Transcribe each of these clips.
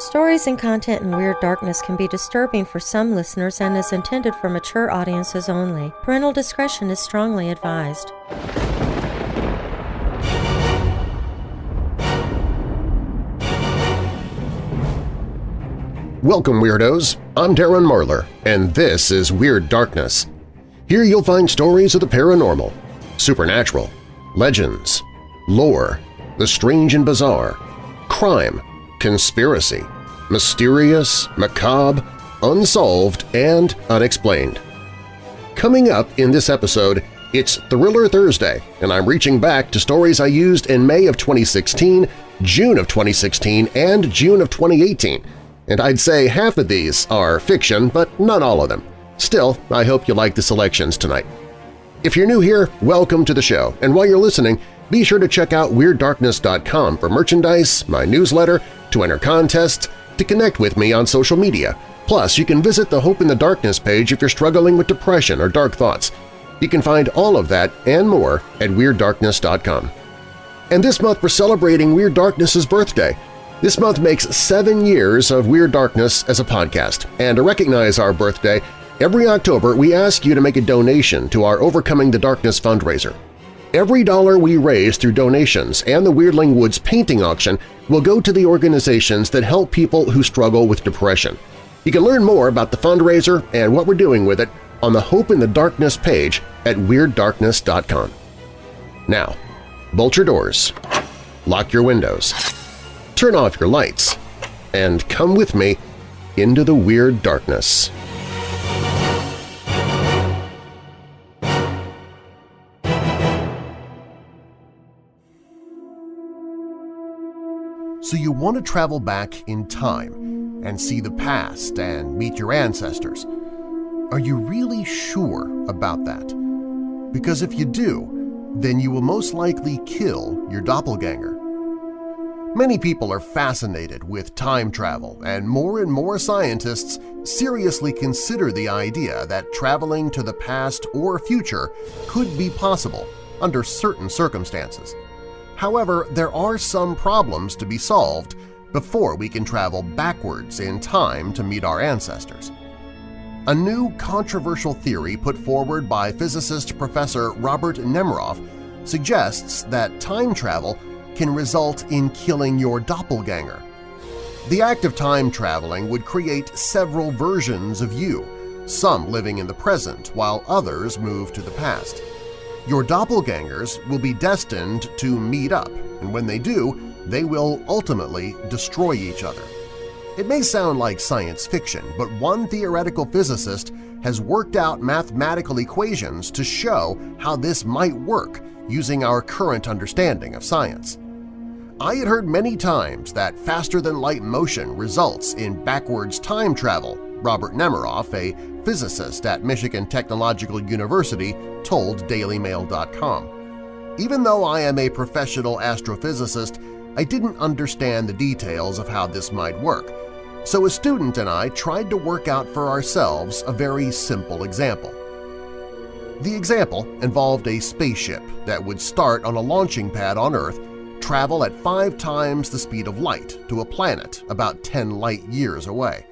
Stories and content in Weird Darkness can be disturbing for some listeners and is intended for mature audiences only. Parental discretion is strongly advised. Welcome, Weirdos! I'm Darren Marlar, and this is Weird Darkness. Here you'll find stories of the paranormal, supernatural, legends, lore, the strange and bizarre, crime, conspiracy, mysterious, macabre, unsolved, and unexplained. Coming up in this episode, it's Thriller Thursday, and I'm reaching back to stories I used in May of 2016, June of 2016, and June of 2018, and I'd say half of these are fiction, but not all of them. Still, I hope you like the selections tonight. If you're new here, welcome to the show, and while you're listening, be sure to check out WeirdDarkness.com for merchandise, my newsletter, to enter contests, to connect with me on social media. Plus, you can visit the Hope in the Darkness page if you're struggling with depression or dark thoughts. You can find all of that and more at WeirdDarkness.com. And this month we're celebrating Weird Darkness's birthday. This month makes seven years of Weird Darkness as a podcast, and to recognize our birthday, Every October, we ask you to make a donation to our Overcoming the Darkness fundraiser. Every dollar we raise through donations and the Weirdling Woods painting auction will go to the organizations that help people who struggle with depression. You can learn more about the fundraiser and what we're doing with it on the Hope in the Darkness page at WeirdDarkness.com. Now, bolt your doors, lock your windows, turn off your lights, and come with me into the Weird Darkness. So you want to travel back in time and see the past and meet your ancestors. Are you really sure about that? Because if you do, then you will most likely kill your doppelganger. Many people are fascinated with time travel, and more and more scientists seriously consider the idea that traveling to the past or future could be possible under certain circumstances. However, there are some problems to be solved before we can travel backwards in time to meet our ancestors. A new controversial theory put forward by physicist Professor Robert Nemiroff suggests that time travel can result in killing your doppelganger. The act of time traveling would create several versions of you, some living in the present while others move to the past. Your doppelgangers will be destined to meet up, and when they do, they will ultimately destroy each other. It may sound like science fiction, but one theoretical physicist has worked out mathematical equations to show how this might work using our current understanding of science. I had heard many times that faster-than-light motion results in backwards time travel, Robert Nemiroff, a physicist at Michigan Technological University, told DailyMail.com. Even though I am a professional astrophysicist, I didn't understand the details of how this might work, so a student and I tried to work out for ourselves a very simple example. The example involved a spaceship that would start on a launching pad on Earth, travel at five times the speed of light to a planet about 10 light-years away.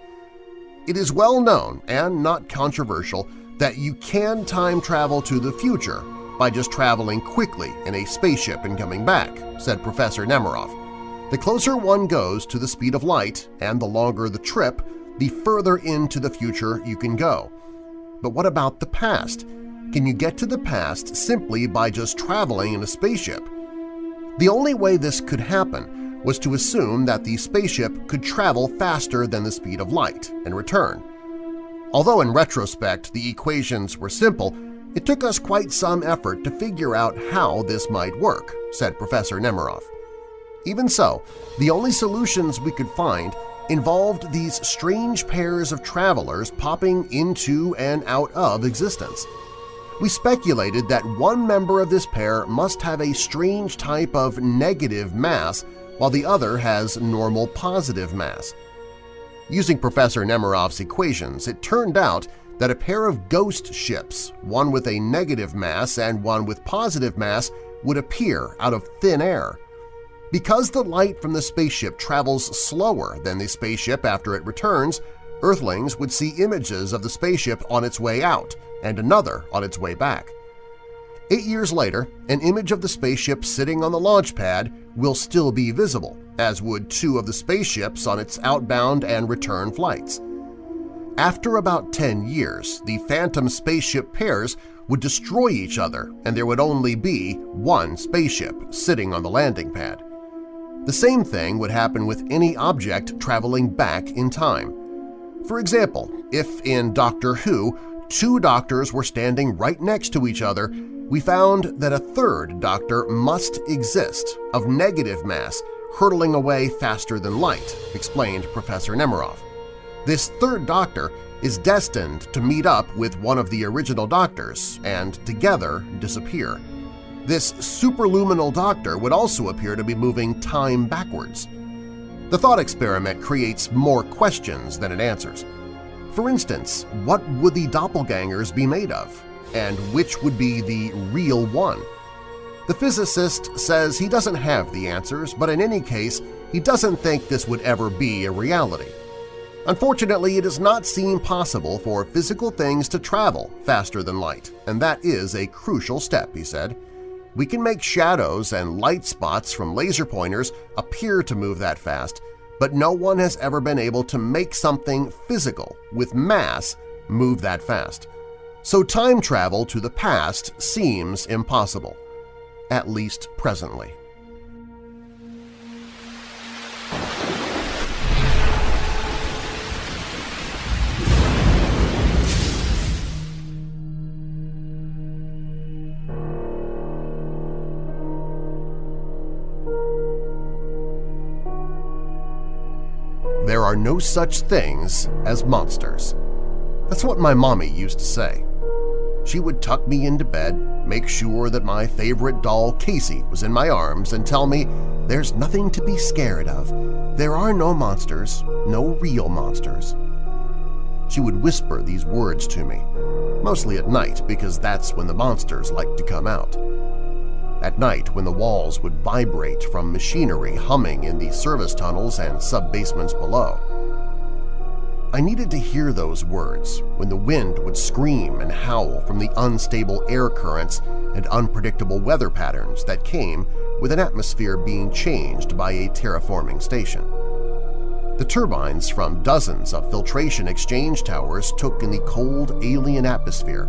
It is well known and not controversial that you can time travel to the future by just traveling quickly in a spaceship and coming back, said Professor Nemiroff. The closer one goes to the speed of light and the longer the trip, the further into the future you can go. But what about the past? Can you get to the past simply by just traveling in a spaceship? The only way this could happen was to assume that the spaceship could travel faster than the speed of light and return. Although in retrospect the equations were simple, it took us quite some effort to figure out how this might work, said Professor Nemiroff. Even so, the only solutions we could find involved these strange pairs of travelers popping into and out of existence. We speculated that one member of this pair must have a strange type of negative mass while the other has normal positive mass. Using Professor Nemiroff's equations, it turned out that a pair of ghost ships, one with a negative mass and one with positive mass, would appear out of thin air. Because the light from the spaceship travels slower than the spaceship after it returns, Earthlings would see images of the spaceship on its way out and another on its way back. Eight years later, an image of the spaceship sitting on the launch pad will still be visible, as would two of the spaceships on its outbound and return flights. After about 10 years, the Phantom spaceship pairs would destroy each other and there would only be one spaceship sitting on the landing pad. The same thing would happen with any object traveling back in time. For example, if in Doctor Who two doctors were standing right next to each other, we found that a third doctor must exist of negative mass hurtling away faster than light, explained Professor Nemiroff. This third doctor is destined to meet up with one of the original doctors and together disappear. This superluminal doctor would also appear to be moving time backwards. The thought experiment creates more questions than it answers. For instance, what would the doppelgangers be made of? And which would be the real one? The physicist says he doesn't have the answers, but in any case, he doesn't think this would ever be a reality. Unfortunately, it does not seem possible for physical things to travel faster than light, and that is a crucial step, he said. We can make shadows and light spots from laser pointers appear to move that fast, but no one has ever been able to make something physical with mass move that fast. So time travel to the past seems impossible, at least presently. There are no such things as monsters. That's what my mommy used to say. She would tuck me into bed, make sure that my favorite doll Casey was in my arms, and tell me there's nothing to be scared of. There are no monsters, no real monsters. She would whisper these words to me, mostly at night because that's when the monsters like to come out. At night when the walls would vibrate from machinery humming in the service tunnels and sub-basements below. I needed to hear those words when the wind would scream and howl from the unstable air currents and unpredictable weather patterns that came with an atmosphere being changed by a terraforming station. The turbines from dozens of filtration exchange towers took in the cold alien atmosphere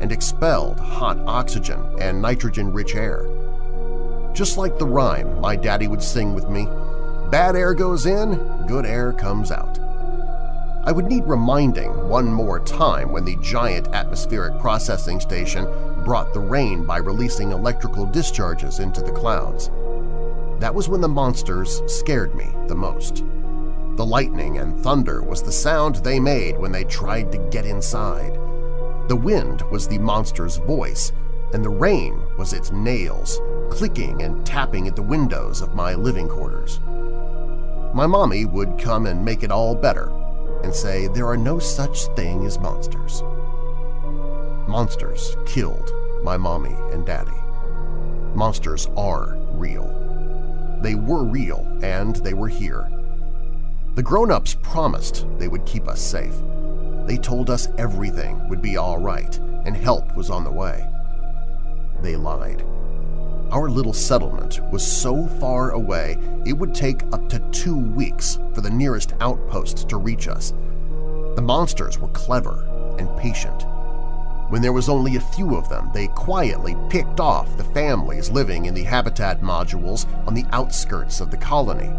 and expelled hot oxygen and nitrogen-rich air. Just like the rhyme my daddy would sing with me, bad air goes in, good air comes out. I would need reminding one more time when the giant atmospheric processing station brought the rain by releasing electrical discharges into the clouds. That was when the monsters scared me the most. The lightning and thunder was the sound they made when they tried to get inside. The wind was the monster's voice, and the rain was its nails, clicking and tapping at the windows of my living quarters. My mommy would come and make it all better and say there are no such thing as monsters. Monsters killed my mommy and daddy. Monsters are real. They were real and they were here. The grown-ups promised they would keep us safe. They told us everything would be all right and help was on the way. They lied. Our little settlement was so far away it would take up to two weeks for the nearest outpost to reach us. The monsters were clever and patient. When there was only a few of them, they quietly picked off the families living in the habitat modules on the outskirts of the colony,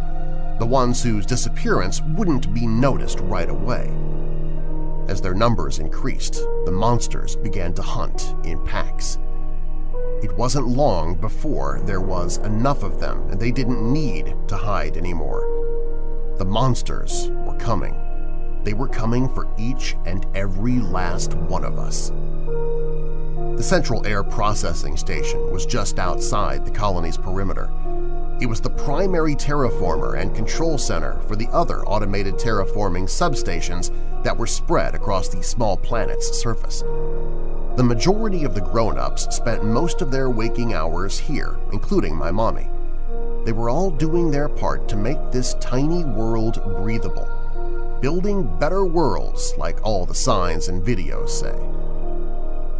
the ones whose disappearance wouldn't be noticed right away. As their numbers increased, the monsters began to hunt in packs. Wasn't long before there was enough of them and they didn't need to hide anymore. The monsters were coming. They were coming for each and every last one of us. The Central Air Processing Station was just outside the colony's perimeter. It was the primary terraformer and control center for the other automated terraforming substations that were spread across the small planet's surface. The majority of the grown-ups spent most of their waking hours here, including my mommy. They were all doing their part to make this tiny world breathable, building better worlds like all the signs and videos say.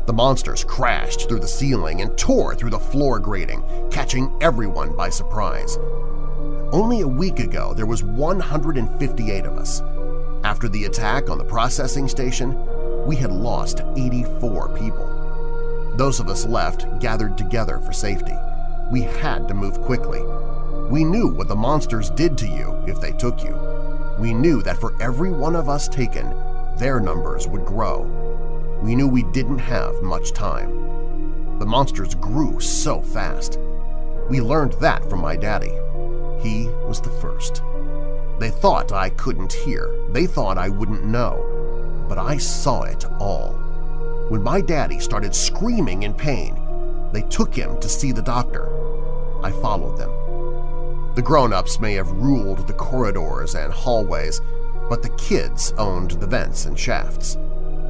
The monsters crashed through the ceiling and tore through the floor grating, catching everyone by surprise. Only a week ago there was 158 of us. After the attack on the processing station, we had lost 84 people. Those of us left gathered together for safety. We had to move quickly. We knew what the monsters did to you if they took you. We knew that for every one of us taken, their numbers would grow. We knew we didn't have much time. The monsters grew so fast. We learned that from my daddy. He was the first. They thought I couldn't hear. They thought I wouldn't know. But I saw it all. When my daddy started screaming in pain, they took him to see the doctor. I followed them. The grown-ups may have ruled the corridors and hallways, but the kids owned the vents and shafts.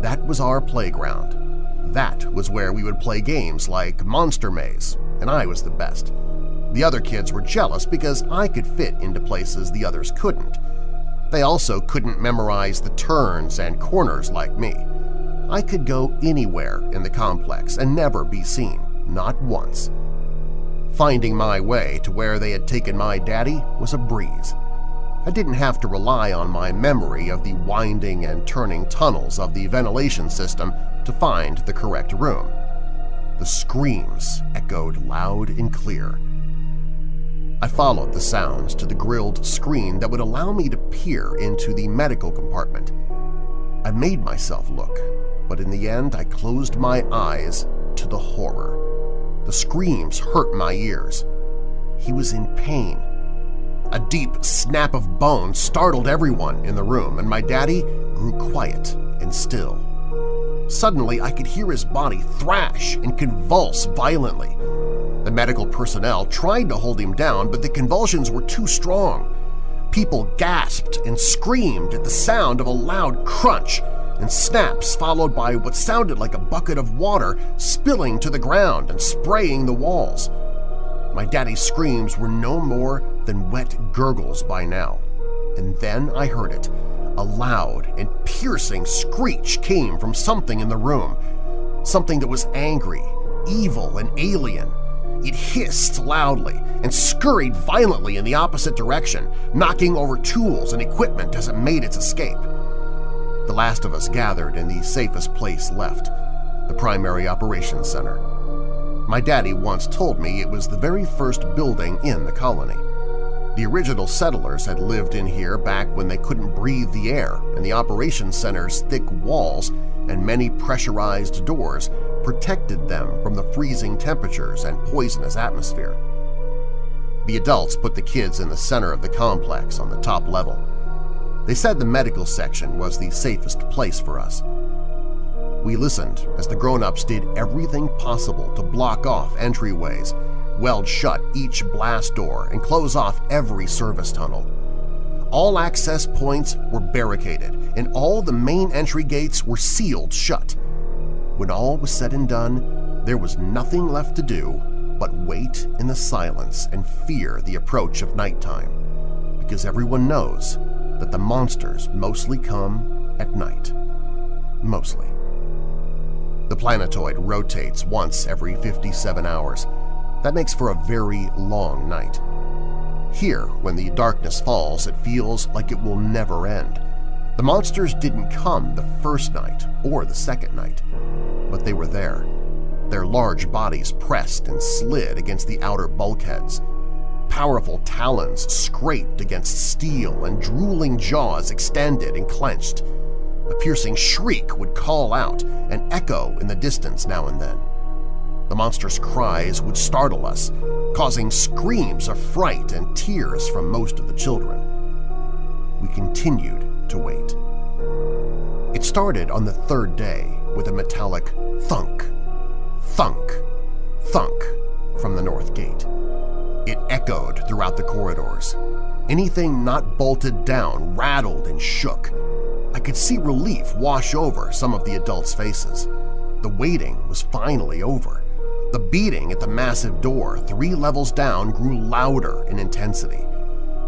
That was our playground. That was where we would play games like Monster Maze, and I was the best. The other kids were jealous because I could fit into places the others couldn't. They also couldn't memorize the turns and corners like me. I could go anywhere in the complex and never be seen, not once. Finding my way to where they had taken my daddy was a breeze. I didn't have to rely on my memory of the winding and turning tunnels of the ventilation system to find the correct room. The screams echoed loud and clear, I followed the sounds to the grilled screen that would allow me to peer into the medical compartment. I made myself look, but in the end I closed my eyes to the horror. The screams hurt my ears. He was in pain. A deep snap of bone startled everyone in the room, and my daddy grew quiet and still. Suddenly, I could hear his body thrash and convulse violently. Medical personnel tried to hold him down, but the convulsions were too strong. People gasped and screamed at the sound of a loud crunch and snaps followed by what sounded like a bucket of water spilling to the ground and spraying the walls. My daddy's screams were no more than wet gurgles by now. And then I heard it. A loud and piercing screech came from something in the room, something that was angry, evil, and alien. It hissed loudly and scurried violently in the opposite direction, knocking over tools and equipment as it made its escape. The last of us gathered in the safest place left, the Primary Operations Center. My daddy once told me it was the very first building in the colony. The original settlers had lived in here back when they couldn't breathe the air, and the operations center's thick walls and many pressurized doors protected them from the freezing temperatures and poisonous atmosphere. The adults put the kids in the center of the complex on the top level. They said the medical section was the safest place for us. We listened as the grown-ups did everything possible to block off entryways, weld shut each blast door, and close off every service tunnel. All access points were barricaded, and all the main entry gates were sealed shut. When all was said and done, there was nothing left to do but wait in the silence and fear the approach of nighttime, because everyone knows that the monsters mostly come at night. Mostly. The planetoid rotates once every 57 hours. That makes for a very long night. Here, when the darkness falls, it feels like it will never end. The monsters didn't come the first night or the second night but they were there, their large bodies pressed and slid against the outer bulkheads. Powerful talons scraped against steel and drooling jaws extended and clenched. A piercing shriek would call out and echo in the distance now and then. The monster's cries would startle us, causing screams of fright and tears from most of the children. We continued to wait. It started on the third day with a metallic thunk, thunk, thunk from the north gate. It echoed throughout the corridors. Anything not bolted down rattled and shook. I could see relief wash over some of the adults' faces. The waiting was finally over. The beating at the massive door three levels down grew louder in intensity.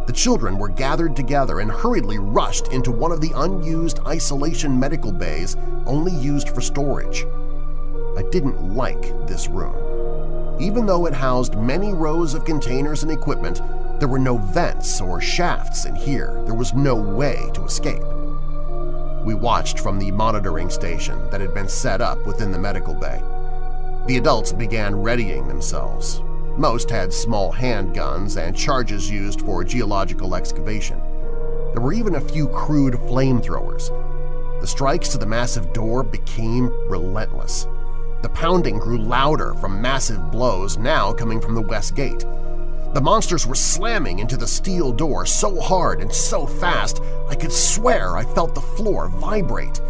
The children were gathered together and hurriedly rushed into one of the unused isolation medical bays only used for storage. I didn't like this room. Even though it housed many rows of containers and equipment, there were no vents or shafts in here. There was no way to escape. We watched from the monitoring station that had been set up within the medical bay. The adults began readying themselves. Most had small handguns and charges used for geological excavation. There were even a few crude flamethrowers. The strikes to the massive door became relentless. The pounding grew louder from massive blows now coming from the west gate. The monsters were slamming into the steel door so hard and so fast I could swear I felt the floor vibrate.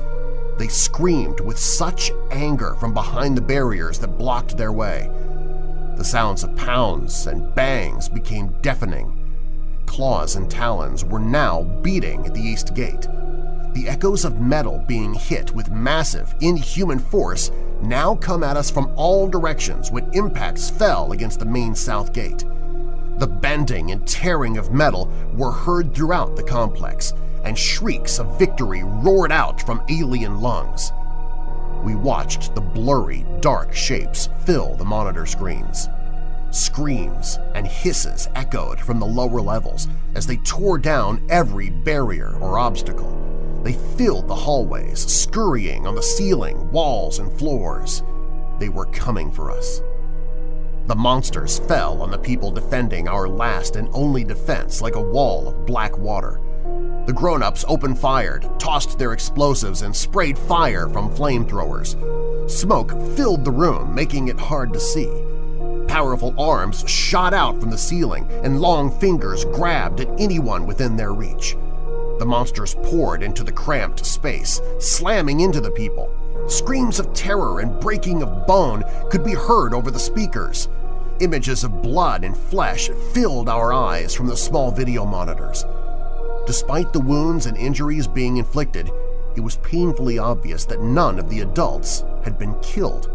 They screamed with such anger from behind the barriers that blocked their way. The sounds of pounds and bangs became deafening. Claws and talons were now beating at the east gate. The echoes of metal being hit with massive, inhuman force now come at us from all directions when impacts fell against the main south gate. The bending and tearing of metal were heard throughout the complex, and shrieks of victory roared out from alien lungs. We watched the blurry, dark shapes fill the monitor screens. Screams and hisses echoed from the lower levels as they tore down every barrier or obstacle. They filled the hallways, scurrying on the ceiling, walls, and floors. They were coming for us. The monsters fell on the people defending our last and only defense like a wall of black water. The grown-ups open-fired, tossed their explosives, and sprayed fire from flamethrowers. Smoke filled the room, making it hard to see. Powerful arms shot out from the ceiling, and long fingers grabbed at anyone within their reach. The monsters poured into the cramped space, slamming into the people. Screams of terror and breaking of bone could be heard over the speakers. Images of blood and flesh filled our eyes from the small video monitors. Despite the wounds and injuries being inflicted, it was painfully obvious that none of the adults had been killed.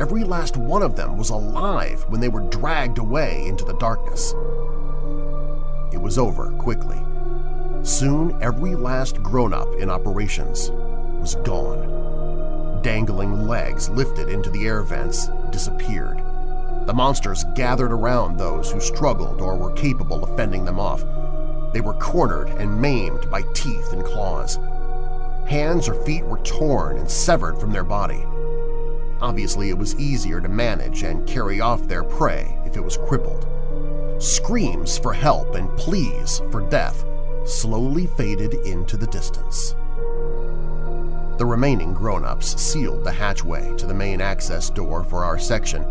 Every last one of them was alive when they were dragged away into the darkness. It was over quickly. Soon every last grown-up in operations was gone dangling legs lifted into the air vents, disappeared. The monsters gathered around those who struggled or were capable of fending them off. They were cornered and maimed by teeth and claws. Hands or feet were torn and severed from their body. Obviously, it was easier to manage and carry off their prey if it was crippled. Screams for help and pleas for death slowly faded into the distance. The remaining grown-ups sealed the hatchway to the main access door for our section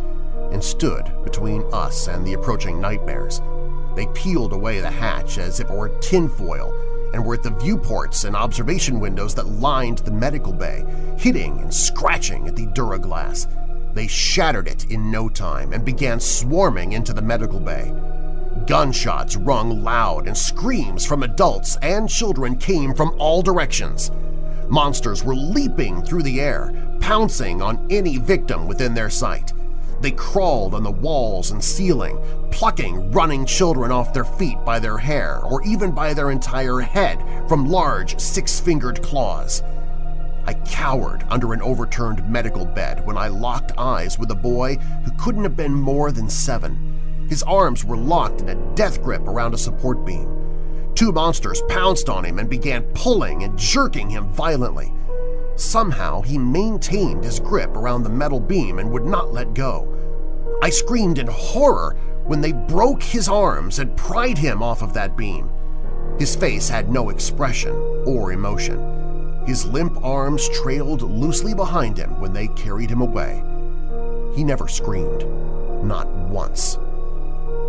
and stood between us and the approaching nightmares. They peeled away the hatch as if it were tinfoil and were at the viewports and observation windows that lined the medical bay, hitting and scratching at the Duraglass. They shattered it in no time and began swarming into the medical bay. Gunshots rung loud and screams from adults and children came from all directions. Monsters were leaping through the air, pouncing on any victim within their sight. They crawled on the walls and ceiling, plucking running children off their feet by their hair or even by their entire head from large six-fingered claws. I cowered under an overturned medical bed when I locked eyes with a boy who couldn't have been more than seven. His arms were locked in a death grip around a support beam. Two monsters pounced on him and began pulling and jerking him violently. Somehow he maintained his grip around the metal beam and would not let go. I screamed in horror when they broke his arms and pried him off of that beam. His face had no expression or emotion. His limp arms trailed loosely behind him when they carried him away. He never screamed, not once.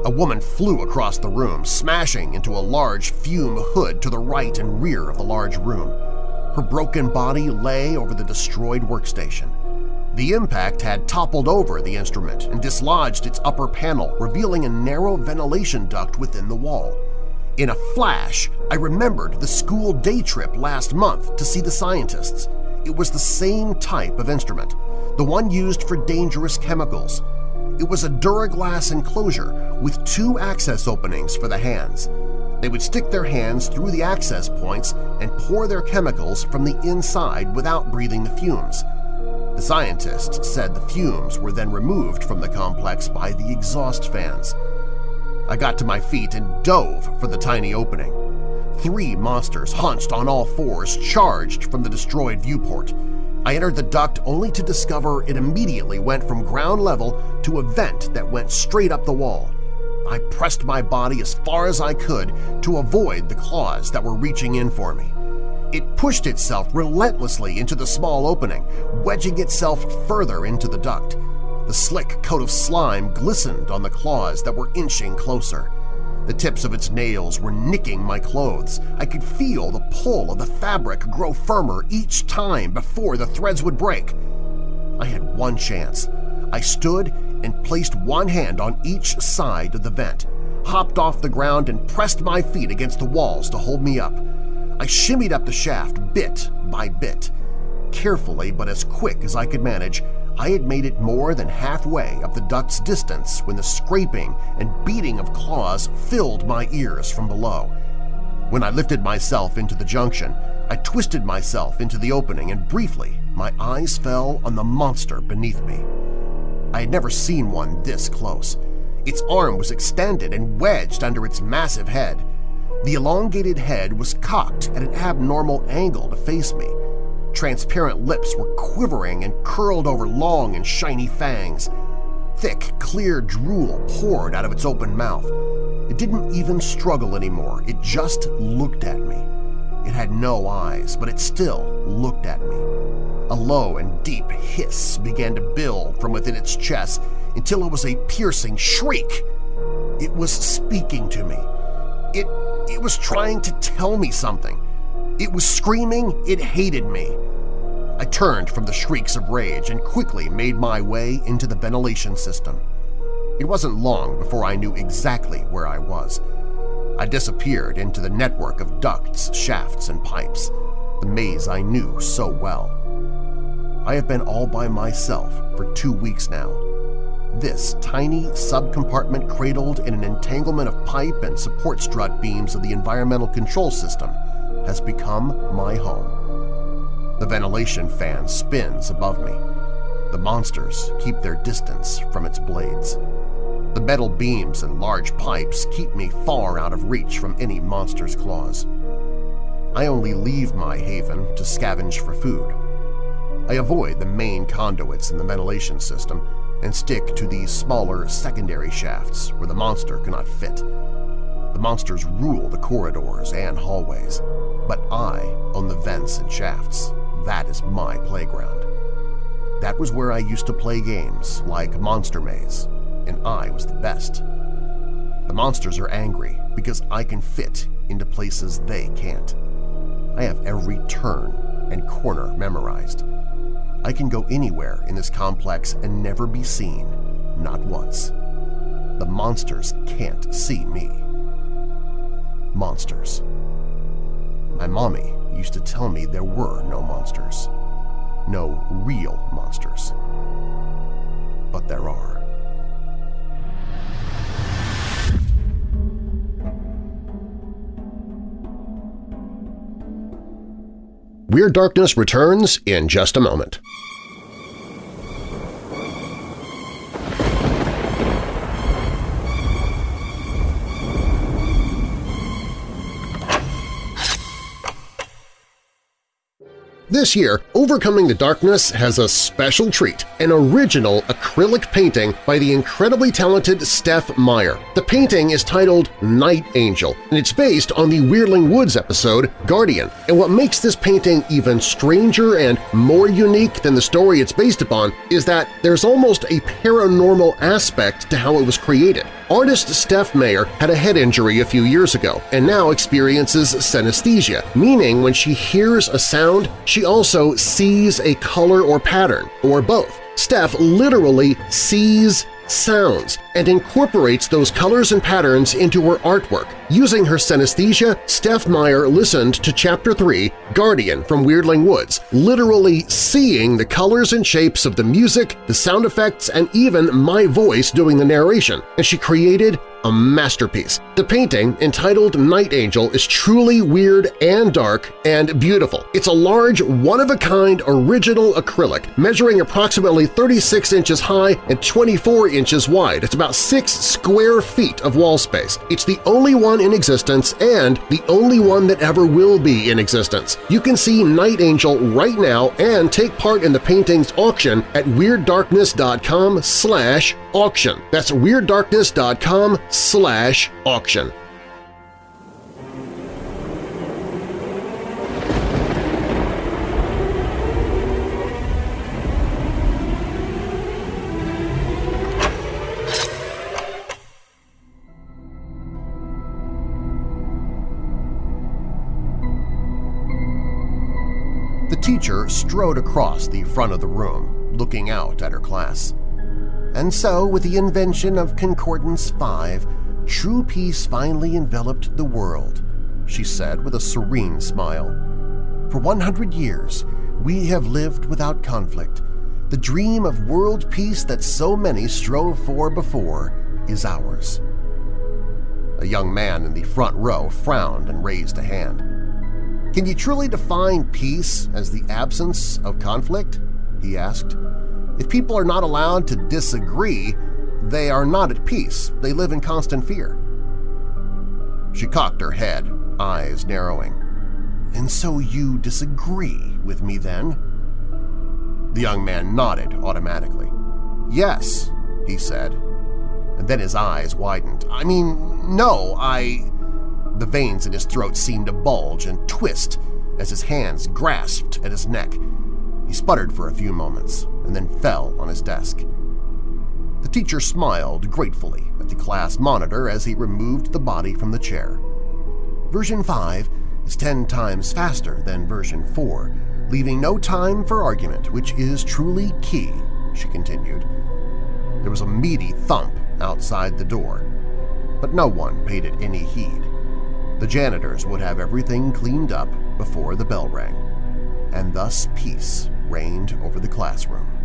A woman flew across the room, smashing into a large fume hood to the right and rear of the large room. Her broken body lay over the destroyed workstation. The impact had toppled over the instrument and dislodged its upper panel, revealing a narrow ventilation duct within the wall. In a flash, I remembered the school day trip last month to see the scientists. It was the same type of instrument, the one used for dangerous chemicals, It was a Duraglass enclosure with two access openings for the hands. They would stick their hands through the access points and pour their chemicals from the inside without breathing the fumes. The scientists said the fumes were then removed from the complex by the exhaust fans. I got to my feet and dove for the tiny opening. Three monsters hunched on all fours charged from the destroyed viewport. I entered the duct only to discover it immediately went from ground level to a vent that went straight up the wall. I pressed my body as far as I could to avoid the claws that were reaching in for me. It pushed itself relentlessly into the small opening, wedging itself further into the duct. The slick coat of slime glistened on the claws that were inching closer. The tips of its nails were nicking my clothes. I could feel the pull of the fabric grow firmer each time before the threads would break. I had one chance. I stood and placed one hand on each side of the vent, hopped off the ground and pressed my feet against the walls to hold me up. I shimmied up the shaft bit by bit. Carefully but as quick as I could manage, I had made it more than halfway up the duct's distance when the scraping and beating of claws filled my ears from below. When I lifted myself into the junction, I twisted myself into the opening and briefly my eyes fell on the monster beneath me. I had never seen one this close. Its arm was extended and wedged under its massive head. The elongated head was cocked at an abnormal angle to face me. Transparent lips were quivering and curled over long and shiny fangs. Thick, clear drool poured out of its open mouth. It didn't even struggle anymore, it just looked at me. It had no eyes, but it still looked at me. A low and deep hiss began to build from within its chest until it was a piercing shriek. It was speaking to me. It, it was trying to tell me something. It was screaming it hated me. I turned from the shrieks of rage and quickly made my way into the ventilation system. It wasn't long before I knew exactly where I was. I disappeared into the network of ducts, shafts, and pipes, the maze I knew so well. I have been all by myself for two weeks now. This tiny subcompartment cradled in an entanglement of pipe and support strut beams of the environmental control system has become my home. The ventilation fan spins above me. The monsters keep their distance from its blades. The metal beams and large pipes keep me far out of reach from any monster's claws. I only leave my haven to scavenge for food, I avoid the main conduits in the ventilation system and stick to the smaller secondary shafts where the monster cannot fit. The monsters rule the corridors and hallways, but I own the vents and shafts. That is my playground. That was where I used to play games like Monster Maze, and I was the best. The monsters are angry because I can fit into places they can't. I have every turn and corner memorized. I can go anywhere in this complex and never be seen, not once. The monsters can't see me. Monsters. My mommy used to tell me there were no monsters. No real monsters. But there are. Weird Darkness returns in just a moment. This year, Overcoming the Darkness has a special treat, an original acrylic painting by the incredibly talented Steph Meyer. The painting is titled Night Angel, and it's based on the Weirdling Woods episode Guardian. And what makes this painting even stranger and more unique than the story it's based upon is that there's almost a paranormal aspect to how it was created. Artist Steph Mayer had a head injury a few years ago and now experiences synesthesia, meaning when she hears a sound, she also sees a color or pattern, or both. Steph literally sees sounds and incorporates those colors and patterns into her artwork. Using her synesthesia, Steph Meyer listened to Chapter 3, Guardian from Weirdling Woods, literally seeing the colors and shapes of the music, the sound effects, and even my voice doing the narration, and she created a masterpiece. The painting, entitled Night Angel, is truly weird and dark and beautiful. It's a large, one-of-a-kind original acrylic measuring approximately 36 inches high and 24 inches wide. It's about 6 square feet of wall space. It's the only one in existence and the only one that ever will be in existence. You can see Night Angel right now and take part in the painting's auction at WeirdDarkness.com slash auction. That's WeirdDarkness.com slash auction. The teacher strode across the front of the room, looking out at her class. And so, with the invention of Concordance 5, true peace finally enveloped the world, she said with a serene smile. For 100 years, we have lived without conflict. The dream of world peace that so many strove for before is ours. A young man in the front row frowned and raised a hand. Can you truly define peace as the absence of conflict? he asked. If people are not allowed to disagree, they are not at peace. They live in constant fear. She cocked her head, eyes narrowing. And so you disagree with me then? The young man nodded automatically. Yes, he said. And then his eyes widened. I mean, no, I… The veins in his throat seemed to bulge and twist as his hands grasped at his neck. He sputtered for a few moments and then fell on his desk. The teacher smiled gratefully at the class monitor as he removed the body from the chair. Version 5 is 10 times faster than version 4, leaving no time for argument, which is truly key, she continued. There was a meaty thump outside the door, but no one paid it any heed. The janitors would have everything cleaned up before the bell rang, and thus peace reigned over the classroom.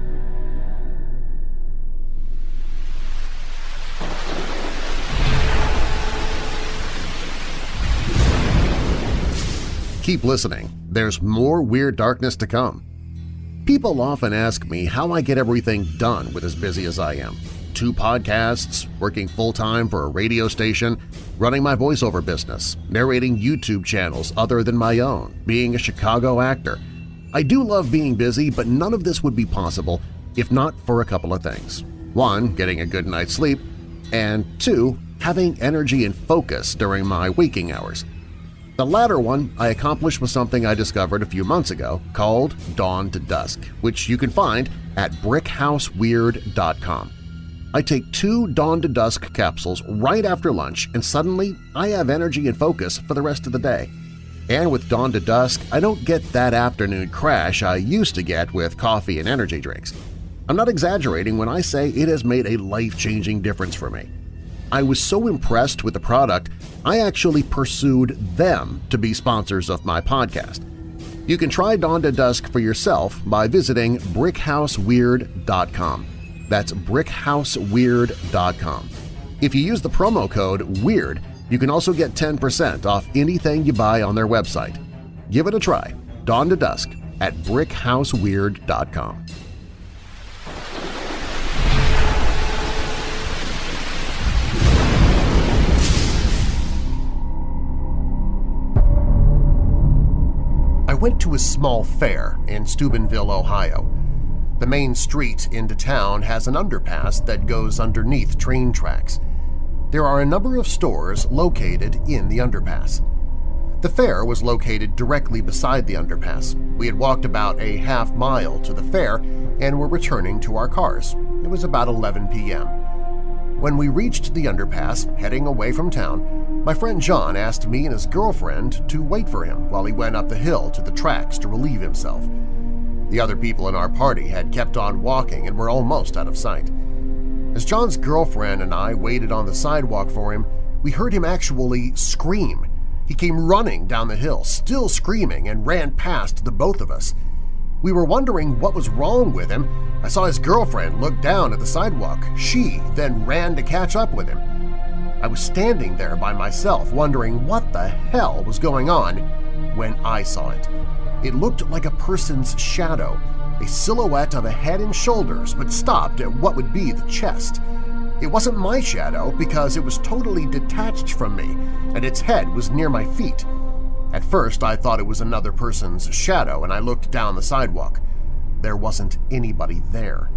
Keep listening. There's more Weird Darkness to come. People often ask me how I get everything done with as busy as I am. Two podcasts, working full-time for a radio station, running my voiceover business, narrating YouTube channels other than my own, being a Chicago actor. I do love being busy, but none of this would be possible if not for a couple of things. One, getting a good night's sleep, and two, having energy and focus during my waking hours. The latter one I accomplished with something I discovered a few months ago called Dawn to Dusk, which you can find at brickhouseweird.com. I take two Dawn to Dusk capsules right after lunch and suddenly I have energy and focus for the rest of the day. And with Dawn to Dusk, I don't get that afternoon crash I used to get with coffee and energy drinks. I'm not exaggerating when I say it has made a life-changing difference for me. I was so impressed with the product, I actually pursued them to be sponsors of my podcast. You can try Dawn to Dusk for yourself by visiting brickhouseweird.com. That's brickhouseweird.com. If you use the promo code WEIRD, you can also get 10% off anything you buy on their website. Give it a try. Dawn to Dusk at brickhouseweird.com. went to a small fair in Steubenville, Ohio. The main street into town has an underpass that goes underneath train tracks. There are a number of stores located in the underpass. The fair was located directly beside the underpass. We had walked about a half mile to the fair and were returning to our cars. It was about 11 p.m. When we reached the underpass, heading away from town, my friend John asked me and his girlfriend to wait for him while he went up the hill to the tracks to relieve himself. The other people in our party had kept on walking and were almost out of sight. As John's girlfriend and I waited on the sidewalk for him, we heard him actually scream. He came running down the hill, still screaming, and ran past the both of us. We were wondering what was wrong with him. I saw his girlfriend look down at the sidewalk. She then ran to catch up with him. I was standing there by myself wondering what the hell was going on when I saw it. It looked like a person's shadow, a silhouette of a head and shoulders, but stopped at what would be the chest. It wasn't my shadow because it was totally detached from me and its head was near my feet. At first, I thought it was another person's shadow and I looked down the sidewalk. There wasn't anybody there.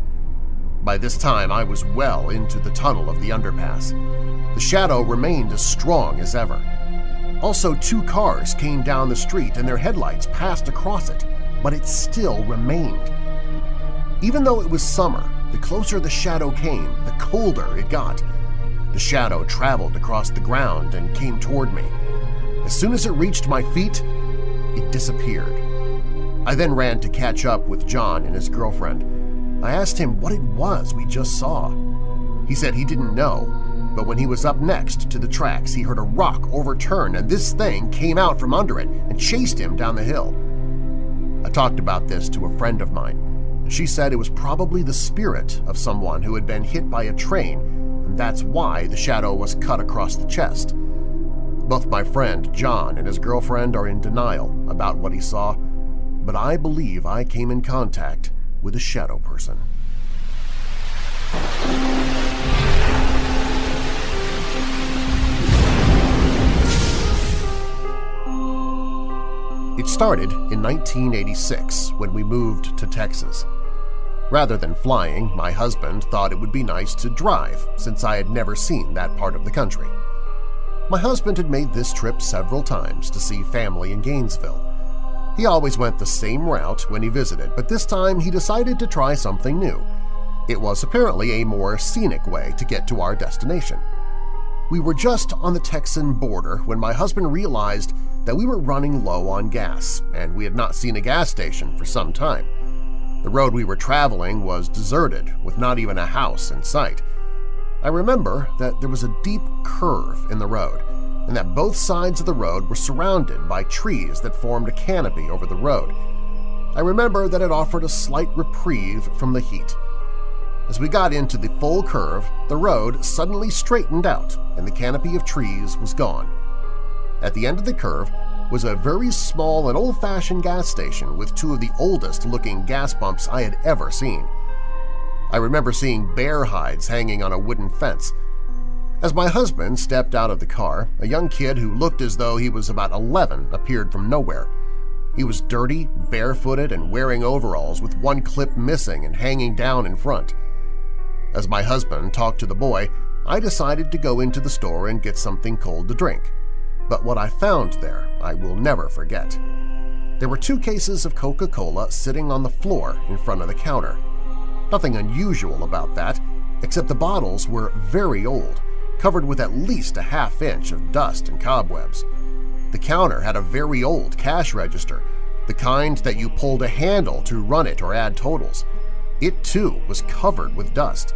By this time, I was well into the tunnel of the underpass. The shadow remained as strong as ever. Also, two cars came down the street and their headlights passed across it, but it still remained. Even though it was summer, the closer the shadow came, the colder it got. The shadow traveled across the ground and came toward me. As soon as it reached my feet, it disappeared. I then ran to catch up with John and his girlfriend. I asked him what it was we just saw. He said he didn't know, but when he was up next to the tracks, he heard a rock overturn and this thing came out from under it and chased him down the hill. I talked about this to a friend of mine. She said it was probably the spirit of someone who had been hit by a train, and that's why the shadow was cut across the chest. Both my friend John and his girlfriend are in denial about what he saw, but I believe I came in contact with a shadow person. It started in 1986 when we moved to Texas. Rather than flying, my husband thought it would be nice to drive since I had never seen that part of the country. My husband had made this trip several times to see family in Gainesville. He always went the same route when he visited, but this time he decided to try something new. It was apparently a more scenic way to get to our destination. We were just on the Texan border when my husband realized that we were running low on gas, and we had not seen a gas station for some time. The road we were traveling was deserted, with not even a house in sight. I remember that there was a deep curve in the road and that both sides of the road were surrounded by trees that formed a canopy over the road. I remember that it offered a slight reprieve from the heat. As we got into the full curve, the road suddenly straightened out and the canopy of trees was gone. At the end of the curve was a very small and old-fashioned gas station with two of the oldest-looking gas pumps I had ever seen. I remember seeing bear hides hanging on a wooden fence. As my husband stepped out of the car, a young kid who looked as though he was about 11 appeared from nowhere. He was dirty, barefooted, and wearing overalls with one clip missing and hanging down in front. As my husband talked to the boy, I decided to go into the store and get something cold to drink. But what I found there I will never forget. There were two cases of Coca-Cola sitting on the floor in front of the counter. Nothing unusual about that, except the bottles were very old, covered with at least a half inch of dust and cobwebs. The counter had a very old cash register, the kind that you pulled a handle to run it or add totals. It, too, was covered with dust.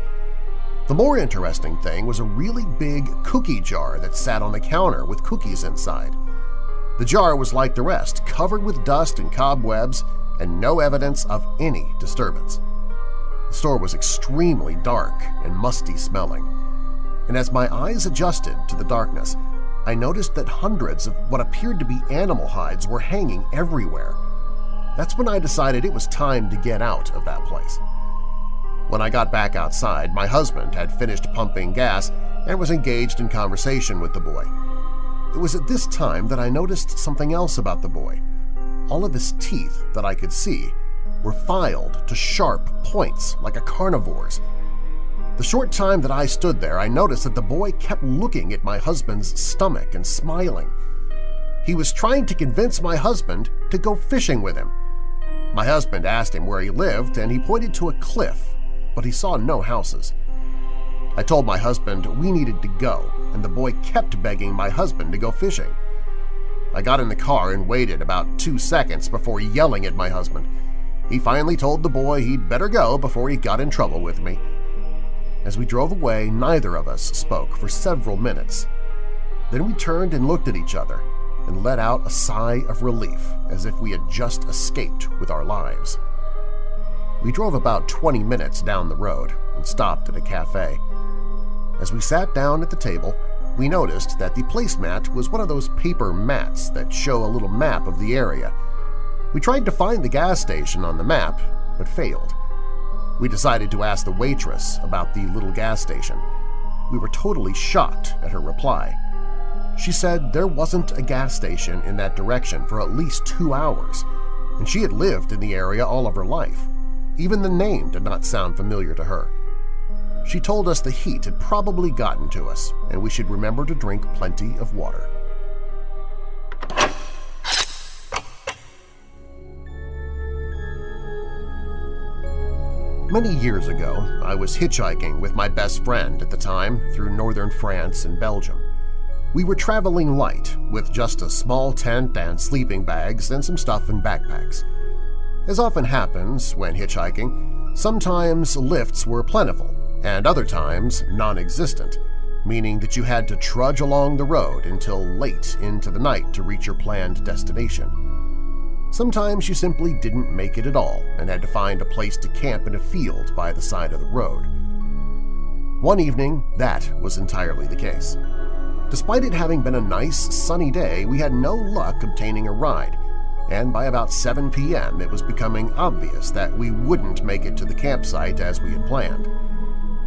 The more interesting thing was a really big cookie jar that sat on the counter with cookies inside. The jar was like the rest, covered with dust and cobwebs and no evidence of any disturbance. The store was extremely dark and musty-smelling, and as my eyes adjusted to the darkness, I noticed that hundreds of what appeared to be animal hides were hanging everywhere. That's when I decided it was time to get out of that place. When I got back outside, my husband had finished pumping gas and was engaged in conversation with the boy. It was at this time that I noticed something else about the boy. All of his teeth that I could see were filed to sharp points like a carnivore's. The short time that I stood there, I noticed that the boy kept looking at my husband's stomach and smiling. He was trying to convince my husband to go fishing with him. My husband asked him where he lived, and he pointed to a cliff, but he saw no houses. I told my husband we needed to go, and the boy kept begging my husband to go fishing. I got in the car and waited about two seconds before yelling at my husband. He finally told the boy he'd better go before he got in trouble with me. As we drove away, neither of us spoke for several minutes. Then we turned and looked at each other and let out a sigh of relief as if we had just escaped with our lives. We drove about 20 minutes down the road and stopped at a cafe. As we sat down at the table, we noticed that the placemat was one of those paper mats that show a little map of the area. We tried to find the gas station on the map, but failed. We decided to ask the waitress about the little gas station. We were totally shocked at her reply. She said there wasn't a gas station in that direction for at least two hours, and she had lived in the area all of her life. Even the name did not sound familiar to her. She told us the heat had probably gotten to us and we should remember to drink plenty of water. Many years ago, I was hitchhiking with my best friend at the time through northern France and Belgium. We were traveling light with just a small tent and sleeping bags and some stuff in backpacks. As often happens when hitchhiking, sometimes lifts were plentiful and other times non-existent, meaning that you had to trudge along the road until late into the night to reach your planned destination. Sometimes you simply didn't make it at all and had to find a place to camp in a field by the side of the road. One evening, that was entirely the case. Despite it having been a nice, sunny day, we had no luck obtaining a ride, and by about 7 p.m. it was becoming obvious that we wouldn't make it to the campsite as we had planned.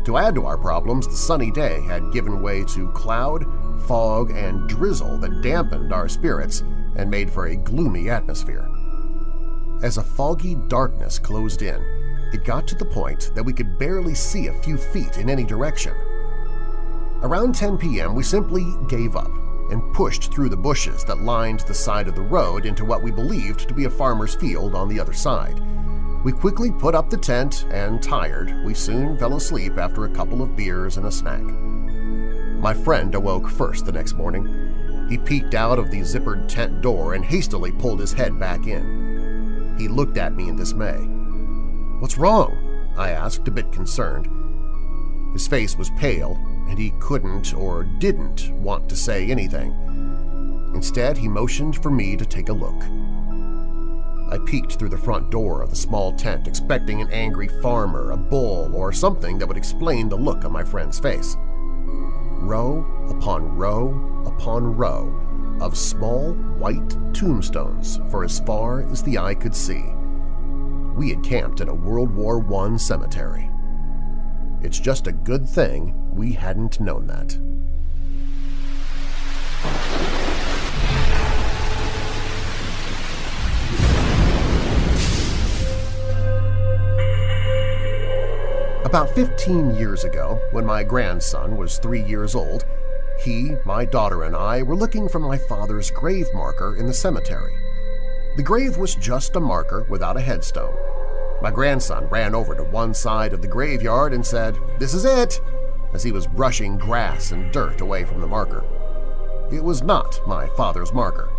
To add to our problems, the sunny day had given way to cloud, fog, and drizzle that dampened our spirits and made for a gloomy atmosphere. As a foggy darkness closed in, it got to the point that we could barely see a few feet in any direction. Around 10 p.m., we simply gave up and pushed through the bushes that lined the side of the road into what we believed to be a farmer's field on the other side. We quickly put up the tent, and tired, we soon fell asleep after a couple of beers and a snack. My friend awoke first the next morning. He peeked out of the zippered tent door and hastily pulled his head back in. He looked at me in dismay. "'What's wrong?' I asked, a bit concerned. His face was pale, and he couldn't or didn't want to say anything. Instead, he motioned for me to take a look. I peeked through the front door of the small tent expecting an angry farmer, a bull, or something that would explain the look on my friend's face. Row upon row upon row of small white tombstones for as far as the eye could see. We had camped in a World War I cemetery. It's just a good thing we hadn't known that. About 15 years ago, when my grandson was three years old, he, my daughter, and I were looking for my father's grave marker in the cemetery. The grave was just a marker without a headstone. My grandson ran over to one side of the graveyard and said, "'This is it!' as he was brushing grass and dirt away from the marker. It was not my father's marker,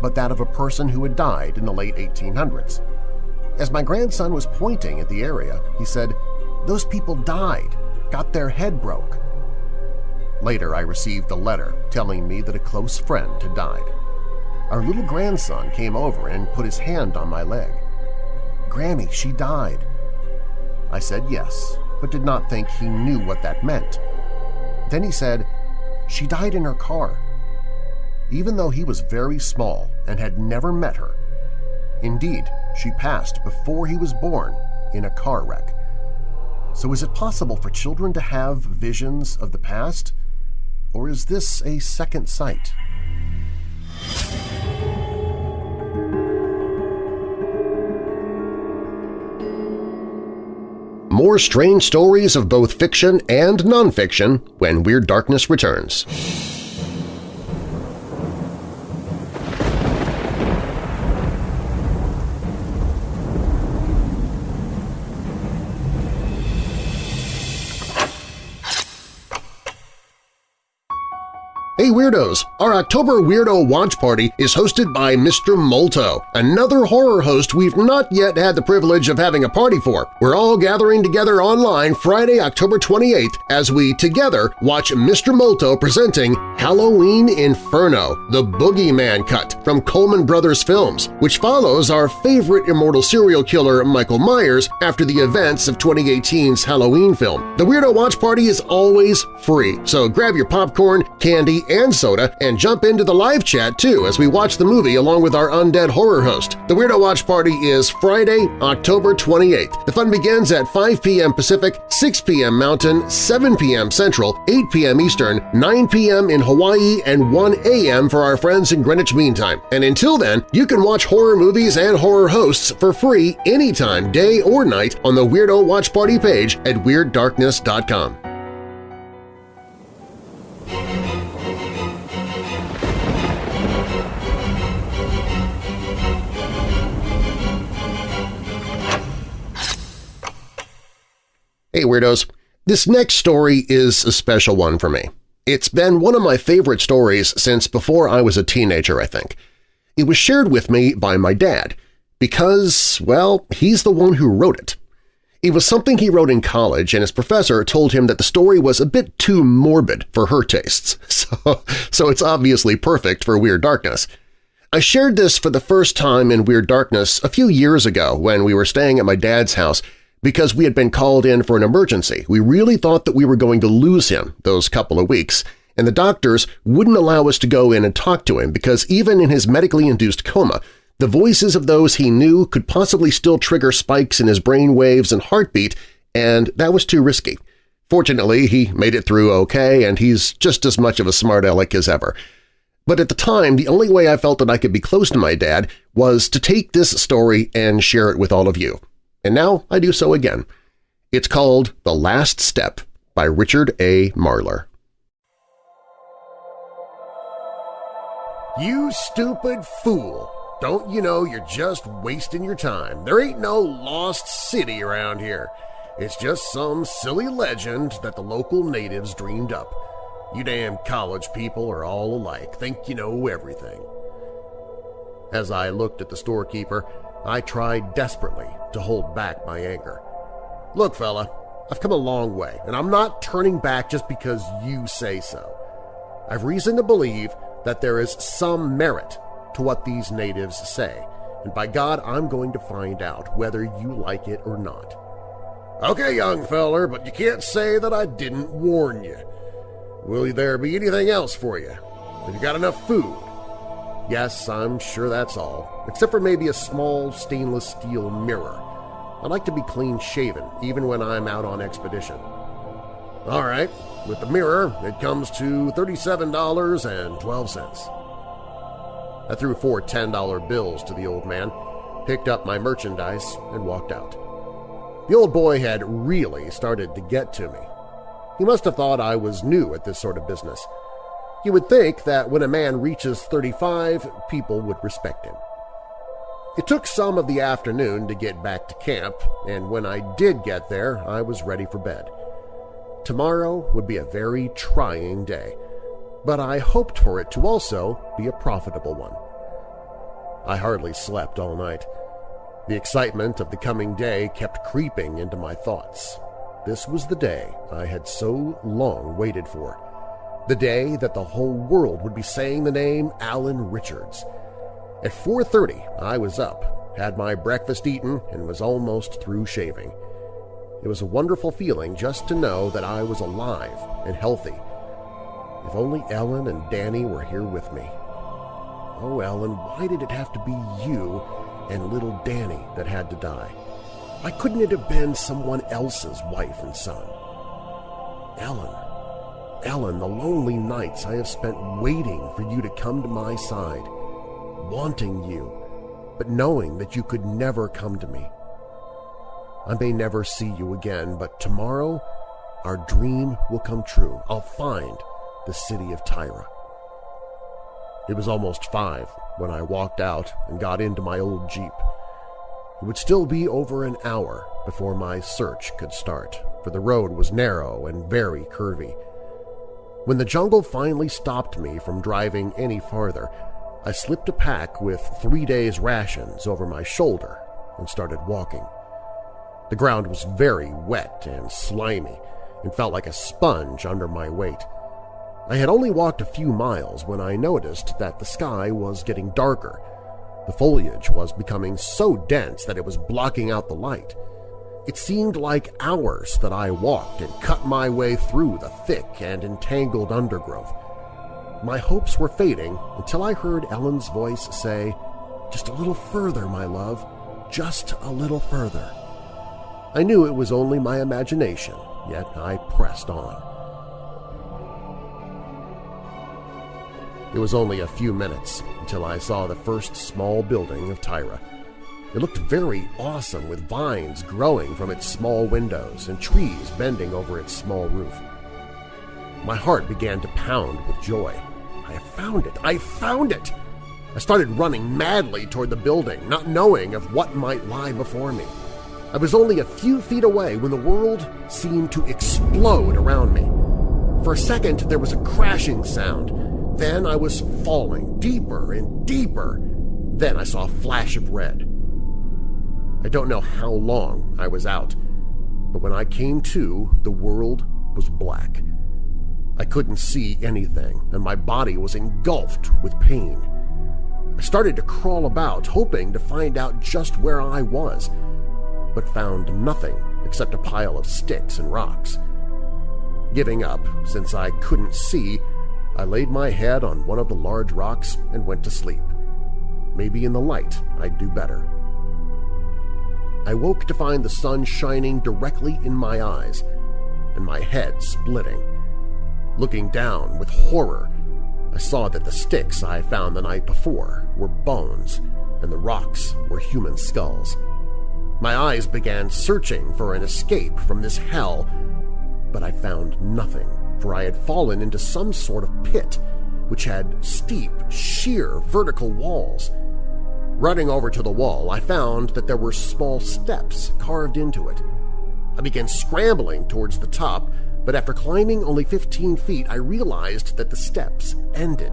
but that of a person who had died in the late 1800s. As my grandson was pointing at the area, he said, those people died, got their head broke. Later I received a letter telling me that a close friend had died. Our little grandson came over and put his hand on my leg. Grammy, she died. I said yes, but did not think he knew what that meant. Then he said, she died in her car. Even though he was very small and had never met her. Indeed, she passed before he was born in a car wreck. So is it possible for children to have visions of the past? Or is this a second sight? More strange stories of both fiction and nonfiction when Weird Darkness returns. Hey Weirdos! Our October Weirdo Watch Party is hosted by Mr. Molto, another horror host we've not yet had the privilege of having a party for. We're all gathering together online Friday, October 28th as we together watch Mr. Molto presenting Halloween Inferno, the Boogeyman Cut from Coleman Brothers Films, which follows our favorite immortal serial killer Michael Myers after the events of 2018's Halloween film. The Weirdo Watch Party is always free, so grab your popcorn, candy, and soda and jump into the live chat too as we watch the movie along with our undead horror host. The Weirdo Watch Party is Friday, October 28th. The fun begins at 5 p.m. Pacific, 6 p.m. Mountain, 7 p.m. Central, 8 p.m. Eastern, 9 p.m. in Hawaii, and 1 a.m. for our friends in Greenwich Mean Time. And until then, you can watch horror movies and horror hosts for free anytime, day or night, on the Weirdo Watch Party page at WeirdDarkness.com. Hey Weirdos! This next story is a special one for me. It's been one of my favorite stories since before I was a teenager, I think. It was shared with me by my dad because, well, he's the one who wrote it. It was something he wrote in college, and his professor told him that the story was a bit too morbid for her tastes, so, so it's obviously perfect for Weird Darkness. I shared this for the first time in Weird Darkness a few years ago when we were staying at my dad's house because we had been called in for an emergency. We really thought that we were going to lose him those couple of weeks, and the doctors wouldn't allow us to go in and talk to him because even in his medically induced coma, the voices of those he knew could possibly still trigger spikes in his brain waves and heartbeat, and that was too risky. Fortunately, he made it through okay, and he's just as much of a smart aleck as ever. But at the time, the only way I felt that I could be close to my dad was to take this story and share it with all of you and now I do so again. It's called The Last Step by Richard A. Marlar. You stupid fool! Don't you know you're just wasting your time? There ain't no lost city around here. It's just some silly legend that the local natives dreamed up. You damn college people are all alike, think you know everything. As I looked at the storekeeper, I tried desperately to hold back my anger. Look, fella, I've come a long way, and I'm not turning back just because you say so. I've reason to believe that there is some merit to what these natives say, and by God, I'm going to find out whether you like it or not. Okay, young feller, but you can't say that I didn't warn you. Will there be anything else for you? Have you got enough food? Yes, I'm sure that's all, except for maybe a small stainless steel mirror. I like to be clean-shaven, even when I'm out on expedition. All right, with the mirror, it comes to $37.12. I threw four $10 bills to the old man, picked up my merchandise, and walked out. The old boy had really started to get to me. He must have thought I was new at this sort of business, you would think that when a man reaches 35, people would respect him. It took some of the afternoon to get back to camp, and when I did get there, I was ready for bed. Tomorrow would be a very trying day, but I hoped for it to also be a profitable one. I hardly slept all night. The excitement of the coming day kept creeping into my thoughts. This was the day I had so long waited for the day that the whole world would be saying the name Alan Richards. At 4.30 I was up, had my breakfast eaten, and was almost through shaving. It was a wonderful feeling just to know that I was alive and healthy. If only Ellen and Danny were here with me. Oh, Ellen, why did it have to be you and little Danny that had to die? Why couldn't it have been someone else's wife and son? Ellen, Ellen, the lonely nights I have spent waiting for you to come to my side, wanting you, but knowing that you could never come to me. I may never see you again, but tomorrow our dream will come true. I'll find the city of Tyra. It was almost five when I walked out and got into my old Jeep. It would still be over an hour before my search could start, for the road was narrow and very curvy. When the jungle finally stopped me from driving any farther, I slipped a pack with three days' rations over my shoulder and started walking. The ground was very wet and slimy and felt like a sponge under my weight. I had only walked a few miles when I noticed that the sky was getting darker. The foliage was becoming so dense that it was blocking out the light. It seemed like hours that I walked and cut my way through the thick and entangled undergrowth. My hopes were fading until I heard Ellen's voice say, Just a little further, my love, just a little further. I knew it was only my imagination, yet I pressed on. It was only a few minutes until I saw the first small building of Tyra. It looked very awesome with vines growing from its small windows and trees bending over its small roof. My heart began to pound with joy. I have found it! I found it! I started running madly toward the building, not knowing of what might lie before me. I was only a few feet away when the world seemed to explode around me. For a second, there was a crashing sound. Then I was falling deeper and deeper. Then I saw a flash of red. I don't know how long I was out, but when I came to, the world was black. I couldn't see anything, and my body was engulfed with pain. I started to crawl about, hoping to find out just where I was, but found nothing except a pile of sticks and rocks. Giving up, since I couldn't see, I laid my head on one of the large rocks and went to sleep. Maybe in the light I'd do better. I woke to find the sun shining directly in my eyes and my head splitting. Looking down with horror, I saw that the sticks I found the night before were bones and the rocks were human skulls. My eyes began searching for an escape from this hell, but I found nothing, for I had fallen into some sort of pit which had steep, sheer vertical walls. Running over to the wall, I found that there were small steps carved into it. I began scrambling towards the top, but after climbing only 15 feet, I realized that the steps ended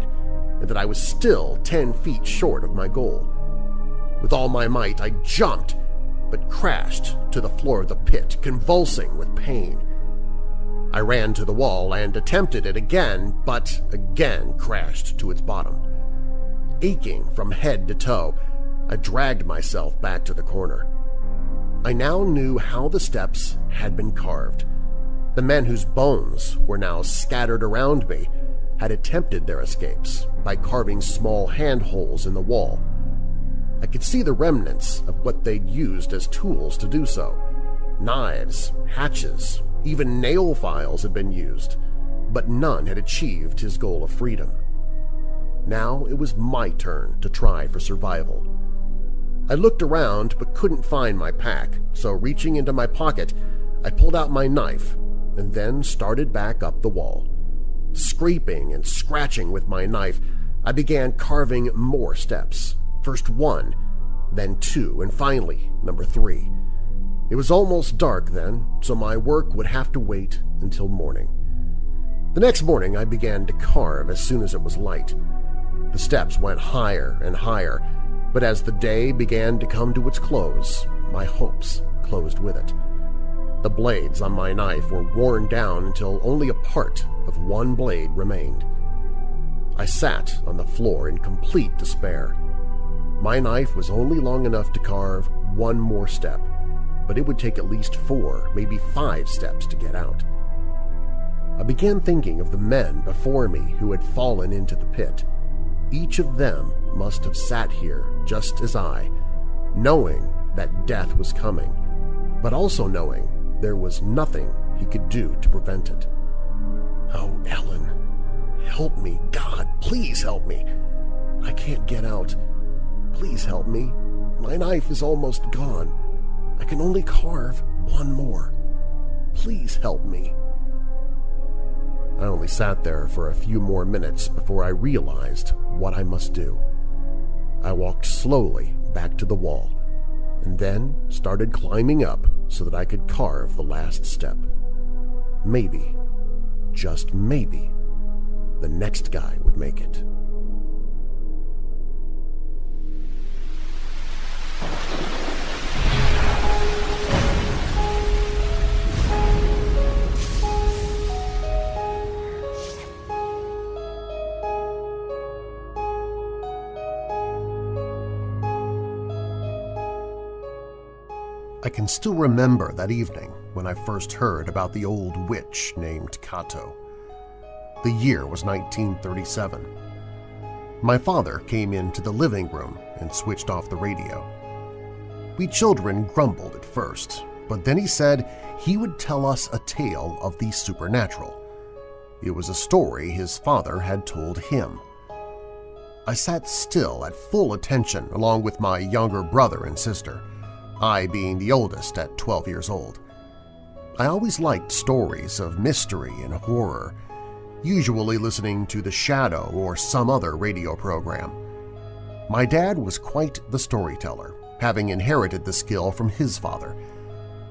and that I was still 10 feet short of my goal. With all my might, I jumped, but crashed to the floor of the pit, convulsing with pain. I ran to the wall and attempted it again, but again crashed to its bottom. Aching from head to toe, I dragged myself back to the corner. I now knew how the steps had been carved. The men whose bones were now scattered around me had attempted their escapes by carving small handholes in the wall. I could see the remnants of what they'd used as tools to do so. Knives, hatches, even nail files had been used, but none had achieved his goal of freedom. Now it was my turn to try for survival. I looked around but couldn't find my pack, so reaching into my pocket, I pulled out my knife and then started back up the wall. Scraping and scratching with my knife, I began carving more steps, first one, then two, and finally number three. It was almost dark then, so my work would have to wait until morning. The next morning I began to carve as soon as it was light. The steps went higher and higher, but as the day began to come to its close, my hopes closed with it. The blades on my knife were worn down until only a part of one blade remained. I sat on the floor in complete despair. My knife was only long enough to carve one more step, but it would take at least four, maybe five steps to get out. I began thinking of the men before me who had fallen into the pit. Each of them must have sat here just as I, knowing that death was coming, but also knowing there was nothing he could do to prevent it. Oh, Ellen, help me, God, please help me. I can't get out. Please help me. My knife is almost gone. I can only carve one more. Please help me. I only sat there for a few more minutes before I realized what I must do. I walked slowly back to the wall and then started climbing up so that I could carve the last step. Maybe, just maybe, the next guy would make it. Can still remember that evening when I first heard about the old witch named Kato. The year was 1937. My father came into the living room and switched off the radio. We children grumbled at first, but then he said he would tell us a tale of the supernatural. It was a story his father had told him. I sat still at full attention along with my younger brother and sister. I being the oldest at 12 years old. I always liked stories of mystery and horror, usually listening to The Shadow or some other radio program. My dad was quite the storyteller, having inherited the skill from his father.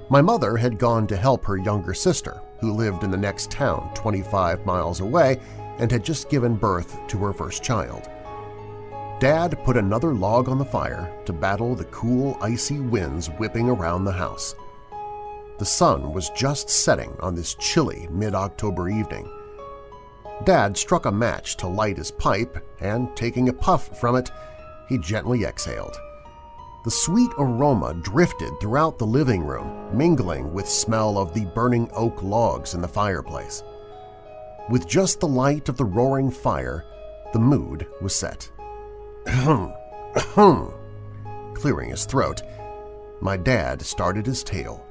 My mother had gone to help her younger sister, who lived in the next town 25 miles away and had just given birth to her first child. Dad put another log on the fire to battle the cool, icy winds whipping around the house. The sun was just setting on this chilly mid-October evening. Dad struck a match to light his pipe, and taking a puff from it, he gently exhaled. The sweet aroma drifted throughout the living room, mingling with smell of the burning oak logs in the fireplace. With just the light of the roaring fire, the mood was set. Clearing his throat, my dad started his tale.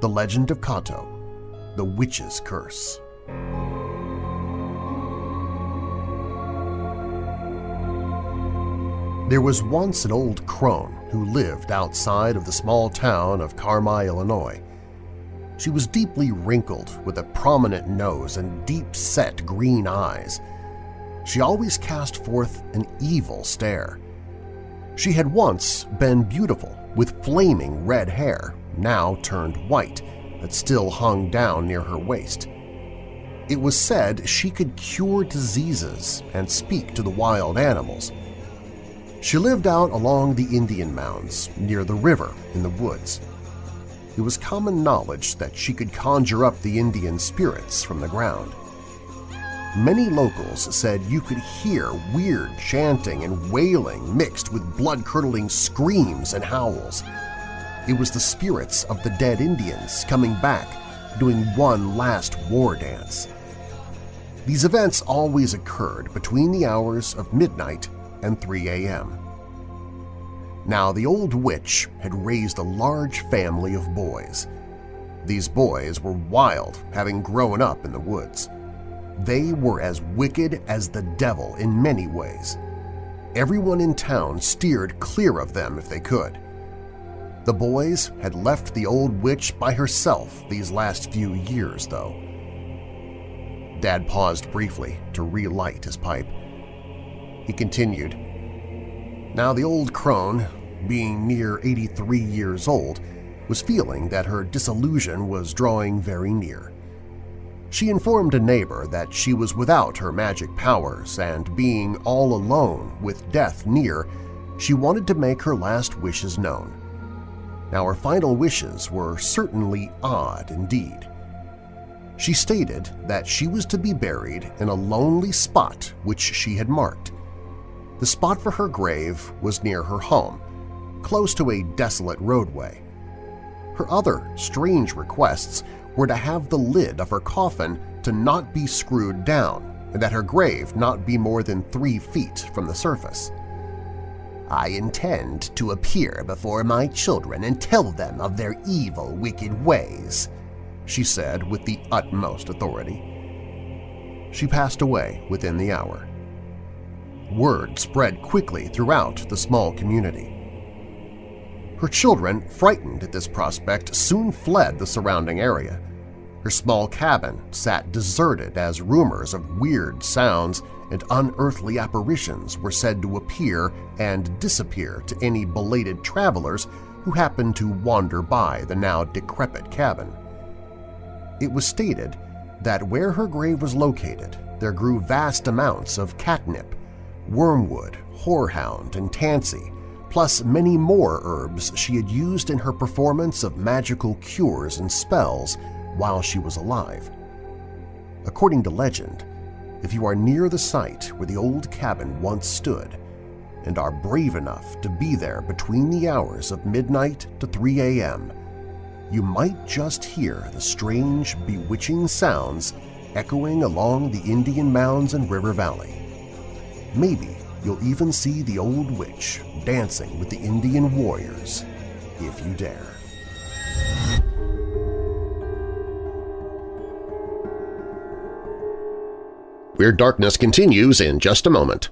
The Legend of Kato, The Witch's Curse. There was once an old crone who lived outside of the small town of Carmi, Illinois. She was deeply wrinkled with a prominent nose and deep-set green eyes – she always cast forth an evil stare. She had once been beautiful, with flaming red hair, now turned white, that still hung down near her waist. It was said she could cure diseases and speak to the wild animals. She lived out along the Indian mounds near the river in the woods. It was common knowledge that she could conjure up the Indian spirits from the ground. Many locals said you could hear weird chanting and wailing mixed with blood-curdling screams and howls. It was the spirits of the dead Indians coming back, doing one last war dance. These events always occurred between the hours of midnight and 3 a.m. Now the old witch had raised a large family of boys. These boys were wild, having grown up in the woods. They were as wicked as the devil in many ways. Everyone in town steered clear of them if they could. The boys had left the old witch by herself these last few years, though. Dad paused briefly to relight his pipe. He continued, Now the old crone, being near 83 years old, was feeling that her disillusion was drawing very near. She informed a neighbor that she was without her magic powers and being all alone with death near, she wanted to make her last wishes known. Now her final wishes were certainly odd indeed. She stated that she was to be buried in a lonely spot which she had marked. The spot for her grave was near her home, close to a desolate roadway. Her other strange requests were to have the lid of her coffin to not be screwed down and that her grave not be more than three feet from the surface. I intend to appear before my children and tell them of their evil, wicked ways, she said with the utmost authority. She passed away within the hour. Word spread quickly throughout the small community. Her children, frightened at this prospect, soon fled the surrounding area. Her small cabin sat deserted as rumors of weird sounds and unearthly apparitions were said to appear and disappear to any belated travelers who happened to wander by the now decrepit cabin. It was stated that where her grave was located, there grew vast amounts of catnip, wormwood, horehound, and tansy, plus many more herbs she had used in her performance of magical cures and spells while she was alive. According to legend, if you are near the site where the old cabin once stood and are brave enough to be there between the hours of midnight to 3 a.m., you might just hear the strange, bewitching sounds echoing along the Indian mounds and river valley. Maybe you'll even see the old witch dancing with the Indian warriors, if you dare. Weird Darkness continues in just a moment.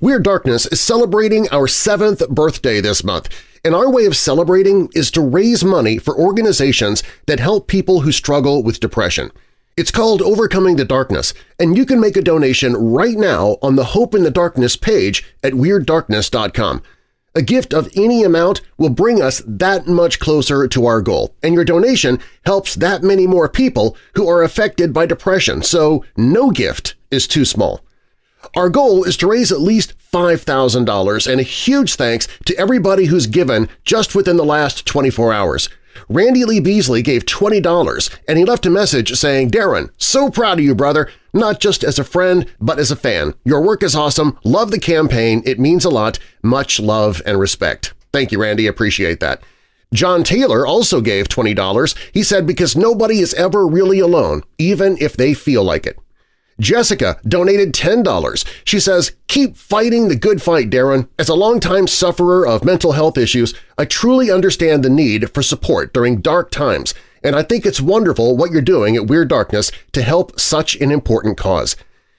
Weird Darkness is celebrating our seventh birthday this month, and our way of celebrating is to raise money for organizations that help people who struggle with depression. It's called Overcoming the Darkness, and you can make a donation right now on the Hope in the Darkness page at WeirdDarkness.com. A gift of any amount will bring us that much closer to our goal, and your donation helps that many more people who are affected by depression, so no gift is too small. Our goal is to raise at least $5,000, and a huge thanks to everybody who's given just within the last 24 hours. Randy Lee Beasley gave $20, and he left a message saying, Darren, so proud of you, brother, not just as a friend, but as a fan. Your work is awesome. Love the campaign. It means a lot. Much love and respect. Thank you, Randy. Appreciate that. John Taylor also gave $20. He said because nobody is ever really alone, even if they feel like it. Jessica donated $10. She says, Keep fighting the good fight, Darren. As a longtime sufferer of mental health issues, I truly understand the need for support during dark times, and I think it's wonderful what you're doing at Weird Darkness to help such an important cause.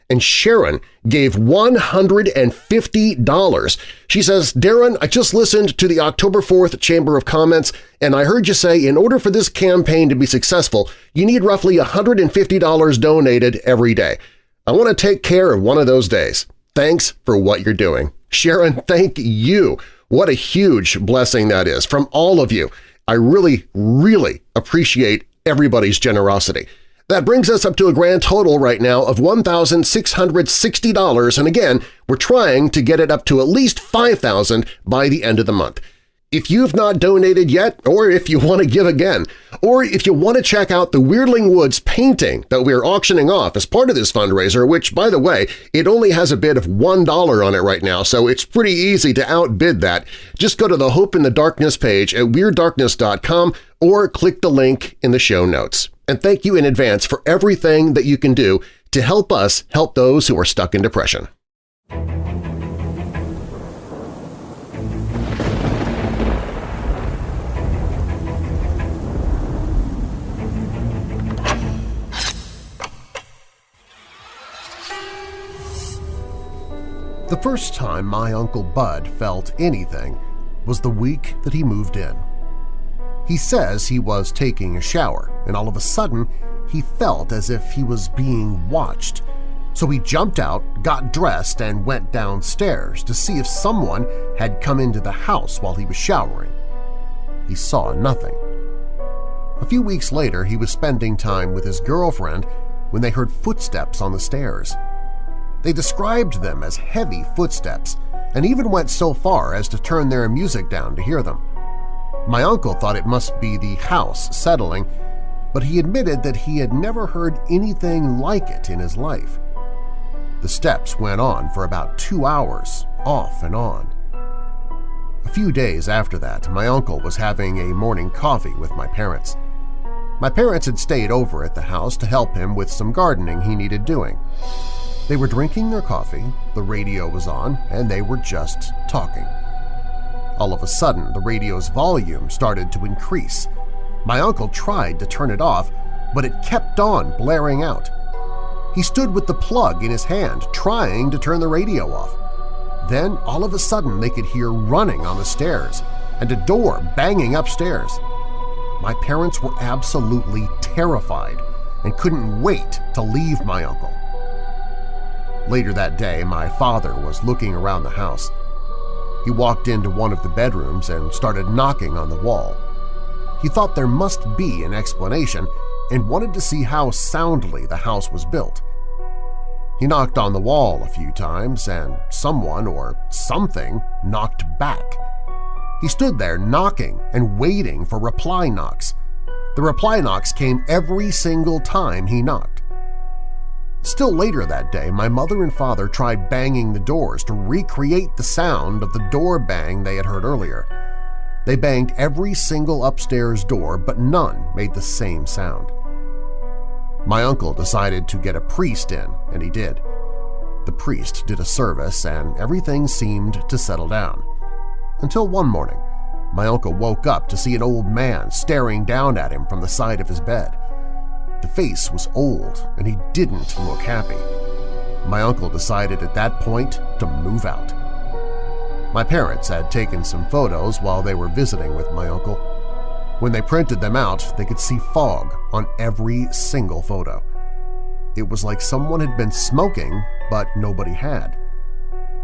And Sharon gave $150. She says, Darren, I just listened to the October 4th Chamber of Comments, and I heard you say in order for this campaign to be successful, you need roughly $150 donated every day. I want to take care of one of those days. Thanks for what you're doing. Sharon, thank you. What a huge blessing that is from all of you. I really, really appreciate everybody's generosity. That brings us up to a grand total right now of $1,660, and again, we're trying to get it up to at least 5,000 by the end of the month. If you've not donated yet, or if you want to give again, or if you want to check out the Weirdling Woods painting that we're auctioning off as part of this fundraiser, which, by the way, it only has a bid of $1 on it right now, so it's pretty easy to outbid that, just go to the Hope in the Darkness page at WeirdDarkness.com or click the link in the show notes. And thank you in advance for everything that you can do to help us help those who are stuck in depression. The first time my Uncle Bud felt anything was the week that he moved in. He says he was taking a shower, and all of a sudden he felt as if he was being watched. So he jumped out, got dressed, and went downstairs to see if someone had come into the house while he was showering. He saw nothing. A few weeks later, he was spending time with his girlfriend when they heard footsteps on the stairs. They described them as heavy footsteps and even went so far as to turn their music down to hear them. My uncle thought it must be the house settling, but he admitted that he had never heard anything like it in his life. The steps went on for about two hours, off and on. A few days after that, my uncle was having a morning coffee with my parents. My parents had stayed over at the house to help him with some gardening he needed doing. They were drinking their coffee, the radio was on, and they were just talking. All of a sudden, the radio's volume started to increase. My uncle tried to turn it off, but it kept on blaring out. He stood with the plug in his hand, trying to turn the radio off. Then, all of a sudden, they could hear running on the stairs and a door banging upstairs. My parents were absolutely terrified and couldn't wait to leave my uncle. Later that day, my father was looking around the house. He walked into one of the bedrooms and started knocking on the wall. He thought there must be an explanation and wanted to see how soundly the house was built. He knocked on the wall a few times, and someone or something knocked back. He stood there knocking and waiting for reply knocks. The reply knocks came every single time he knocked. Still later that day, my mother and father tried banging the doors to recreate the sound of the door bang they had heard earlier. They banged every single upstairs door, but none made the same sound. My uncle decided to get a priest in, and he did. The priest did a service and everything seemed to settle down. Until one morning, my uncle woke up to see an old man staring down at him from the side of his bed. The face was old and he didn't look happy. My uncle decided at that point to move out. My parents had taken some photos while they were visiting with my uncle. When they printed them out, they could see fog on every single photo. It was like someone had been smoking, but nobody had.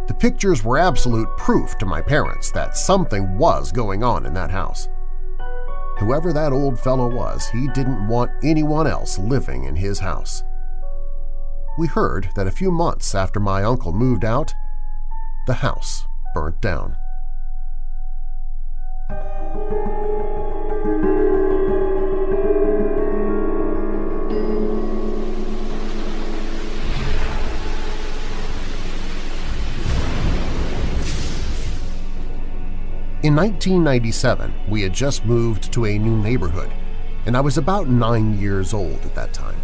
The pictures were absolute proof to my parents that something was going on in that house. Whoever that old fellow was, he didn't want anyone else living in his house. We heard that a few months after my uncle moved out, the house burnt down. In 1997, we had just moved to a new neighborhood, and I was about nine years old at that time.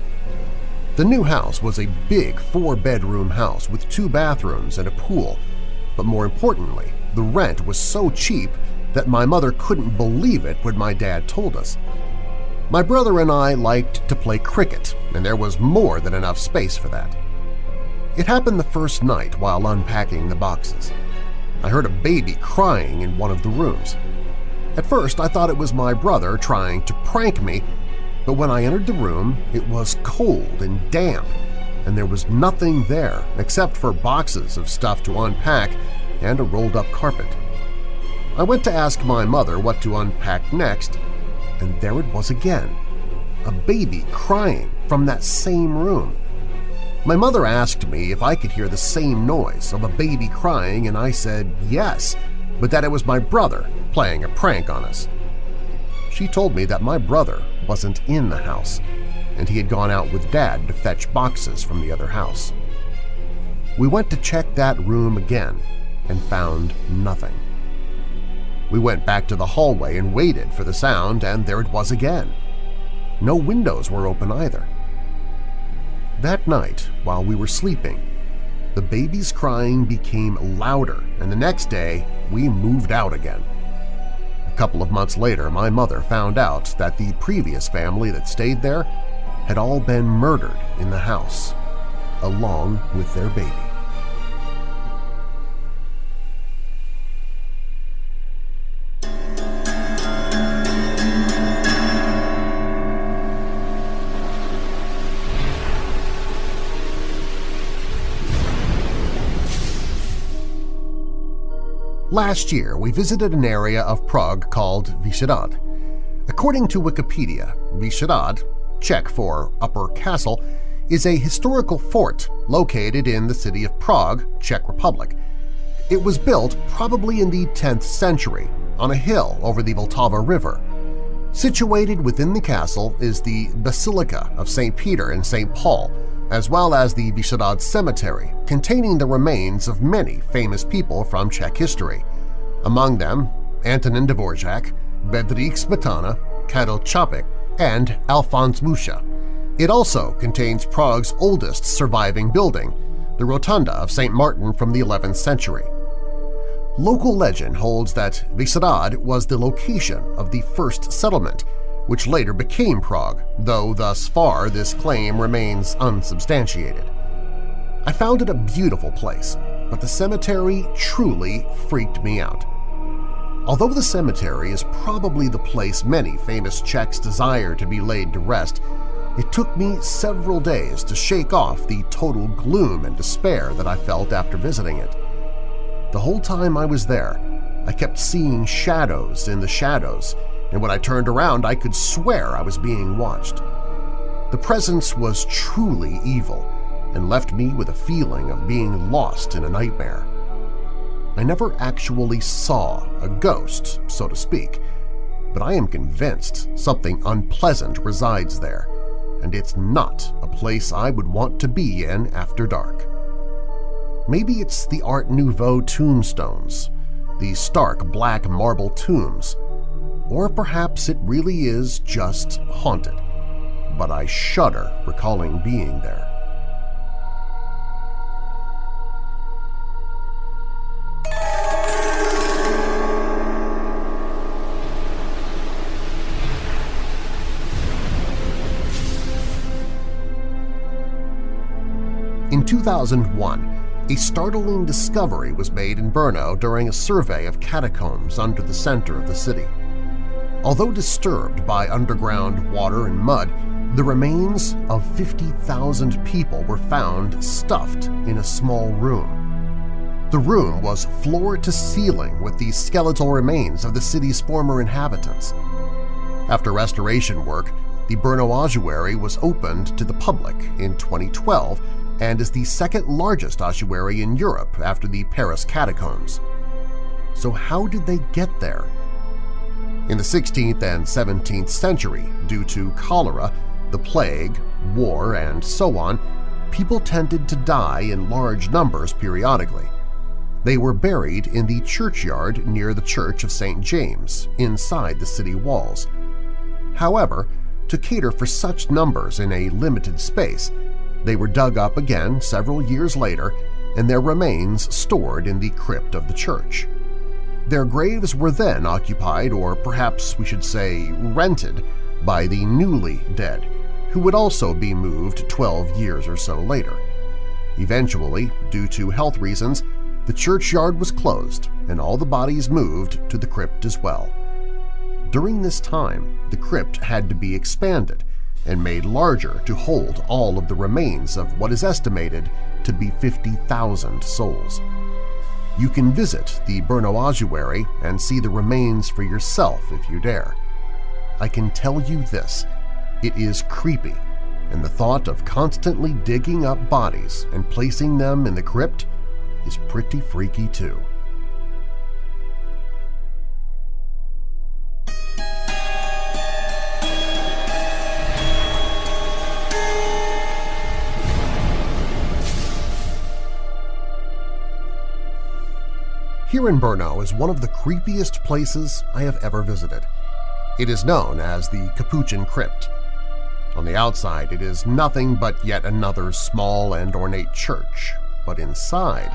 The new house was a big four-bedroom house with two bathrooms and a pool, but more importantly, the rent was so cheap that my mother couldn't believe it when my dad told us. My brother and I liked to play cricket, and there was more than enough space for that. It happened the first night while unpacking the boxes. I heard a baby crying in one of the rooms. At first I thought it was my brother trying to prank me, but when I entered the room it was cold and damp, and there was nothing there except for boxes of stuff to unpack and a rolled-up carpet. I went to ask my mother what to unpack next, and there it was again, a baby crying from that same room. My mother asked me if I could hear the same noise of a baby crying and I said yes, but that it was my brother playing a prank on us. She told me that my brother wasn't in the house and he had gone out with Dad to fetch boxes from the other house. We went to check that room again and found nothing. We went back to the hallway and waited for the sound, and there it was again. No windows were open either. That night, while we were sleeping, the baby's crying became louder, and the next day we moved out again. A couple of months later, my mother found out that the previous family that stayed there had all been murdered in the house, along with their baby. Last year, we visited an area of Prague called Vyšehrad. According to Wikipedia, Vyšehrad, Czech for Upper Castle, is a historical fort located in the city of Prague, Czech Republic. It was built probably in the 10th century on a hill over the Vltava River. Situated within the castle is the Basilica of St. Peter and St. Paul, as well as the Vyšehrad Cemetery, containing the remains of many famous people from Czech history. Among them, Antonin Dvorak, Bedřich Smetana, Karel Čapek, and Alphonse Mucha. It also contains Prague's oldest surviving building, the Rotunda of St. Martin from the 11th century. Local legend holds that Vyšehrad was the location of the first settlement which later became Prague, though thus far this claim remains unsubstantiated. I found it a beautiful place, but the cemetery truly freaked me out. Although the cemetery is probably the place many famous Czechs desire to be laid to rest, It took me several days to shake off the total gloom and despair that I felt after visiting it. The whole time I was there, I kept seeing shadows in the shadows, and when I turned around I could swear I was being watched. The presence was truly evil and left me with a feeling of being lost in a nightmare. I never actually saw a ghost, so to speak, but I am convinced something unpleasant resides there, and it's not a place I would want to be in after dark. Maybe it's the Art Nouveau tombstones, the stark black marble tombs, or perhaps it really is just haunted, but I shudder recalling being there. In 2001, a startling discovery was made in Brno during a survey of catacombs under the center of the city. Although disturbed by underground water and mud, the remains of 50,000 people were found stuffed in a small room. The room was floor to ceiling with the skeletal remains of the city's former inhabitants. After restoration work, the Brno Ossuary was opened to the public in 2012 and is the second largest ossuary in Europe after the Paris catacombs. So how did they get there? In the 16th and 17th century, due to cholera, the plague, war, and so on, people tended to die in large numbers periodically. They were buried in the churchyard near the Church of St. James, inside the city walls. However, to cater for such numbers in a limited space, they were dug up again several years later and their remains stored in the crypt of the church. Their graves were then occupied, or perhaps we should say rented, by the newly dead, who would also be moved 12 years or so later. Eventually, due to health reasons, the churchyard was closed and all the bodies moved to the crypt as well. During this time, the crypt had to be expanded and made larger to hold all of the remains of what is estimated to be 50,000 souls. You can visit the Brno Ossuary and see the remains for yourself if you dare. I can tell you this, it is creepy, and the thought of constantly digging up bodies and placing them in the crypt is pretty freaky too. Here in Brno is one of the creepiest places I have ever visited. It is known as the Capuchin Crypt. On the outside, it is nothing but yet another small and ornate church, but inside,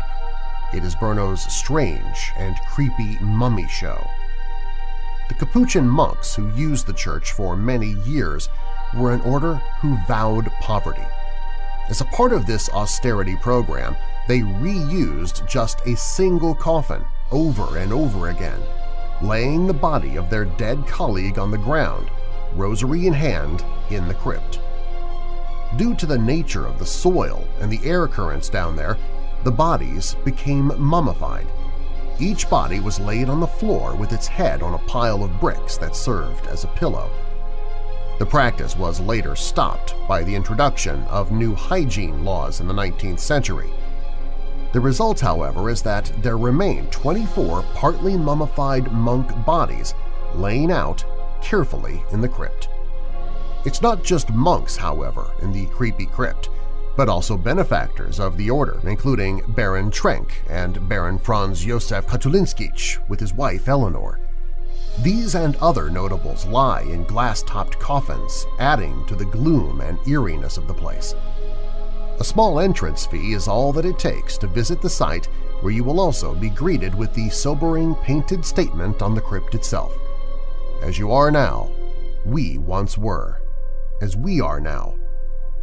it is Brno's strange and creepy mummy show. The Capuchin monks who used the church for many years were an order who vowed poverty. As a part of this austerity program, they reused just a single coffin over and over again, laying the body of their dead colleague on the ground, rosary in hand, in the crypt. Due to the nature of the soil and the air currents down there, the bodies became mummified. Each body was laid on the floor with its head on a pile of bricks that served as a pillow. The practice was later stopped by the introduction of new hygiene laws in the 19th century, the result, however, is that there remain 24 partly mummified monk bodies laying out carefully in the crypt. It's not just monks, however, in the creepy crypt, but also benefactors of the order, including Baron Trenck and Baron Franz Josef Katulinskij with his wife Eleanor. These and other notables lie in glass-topped coffins, adding to the gloom and eeriness of the place. A small entrance fee is all that it takes to visit the site where you will also be greeted with the sobering painted statement on the crypt itself. As you are now, we once were. As we are now,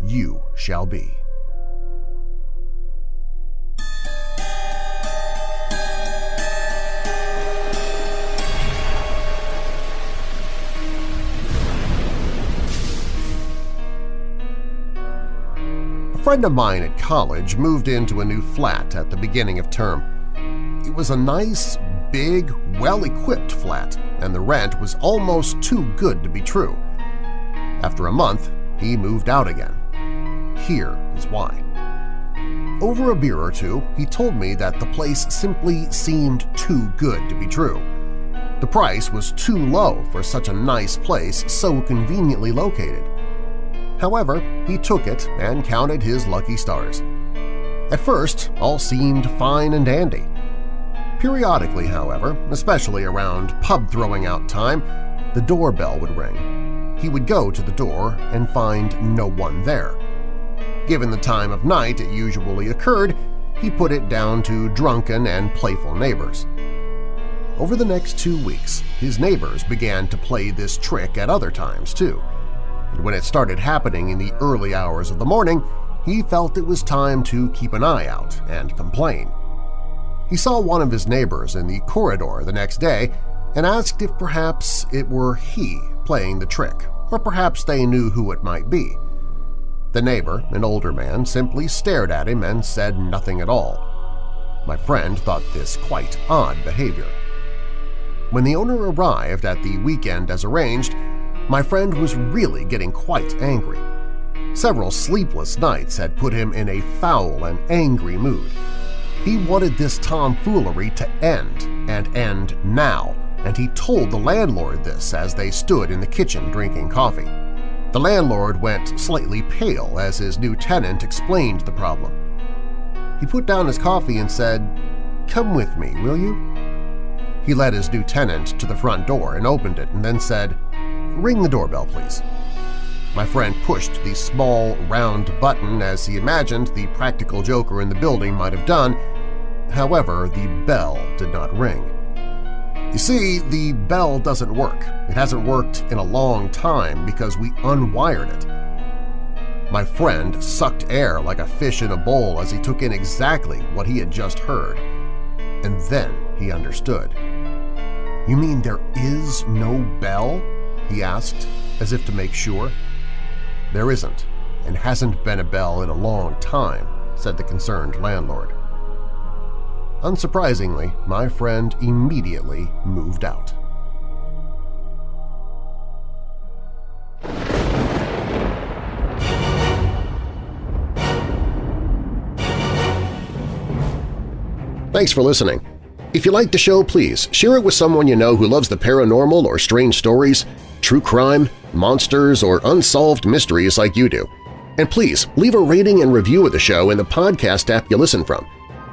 you shall be. Friend of mine at college moved into a new flat at the beginning of term. It was a nice, big, well-equipped flat, and the rent was almost too good to be true. After a month, he moved out again. Here is why. Over a beer or two, he told me that the place simply seemed too good to be true. The price was too low for such a nice place so conveniently located. However, he took it and counted his lucky stars. At first, all seemed fine and dandy. Periodically, however, especially around pub throwing out time, the doorbell would ring. He would go to the door and find no one there. Given the time of night it usually occurred, he put it down to drunken and playful neighbors. Over the next two weeks, his neighbors began to play this trick at other times, too. And when it started happening in the early hours of the morning, he felt it was time to keep an eye out and complain. He saw one of his neighbors in the corridor the next day and asked if perhaps it were he playing the trick, or perhaps they knew who it might be. The neighbor, an older man, simply stared at him and said nothing at all. My friend thought this quite odd behavior. When the owner arrived at the weekend as arranged, my friend was really getting quite angry. Several sleepless nights had put him in a foul and angry mood. He wanted this tomfoolery to end, and end now, and he told the landlord this as they stood in the kitchen drinking coffee. The landlord went slightly pale as his new tenant explained the problem. He put down his coffee and said, "'Come with me, will you?' He led his new tenant to the front door and opened it and then said, "'Ring the doorbell, please.' My friend pushed the small, round button as he imagined the practical joker in the building might have done. However, the bell did not ring. You see, the bell doesn't work. It hasn't worked in a long time because we unwired it. My friend sucked air like a fish in a bowl as he took in exactly what he had just heard. And then he understood. "'You mean there is no bell?' He asked, as if to make sure. "'There isn't, and hasn't been a bell in a long time,' said the concerned landlord. Unsurprisingly, my friend immediately moved out. Thanks for listening. If you like the show, please share it with someone you know who loves the paranormal or strange stories, true crime, monsters, or unsolved mysteries like you do. And please leave a rating and review of the show in the podcast app you listen from.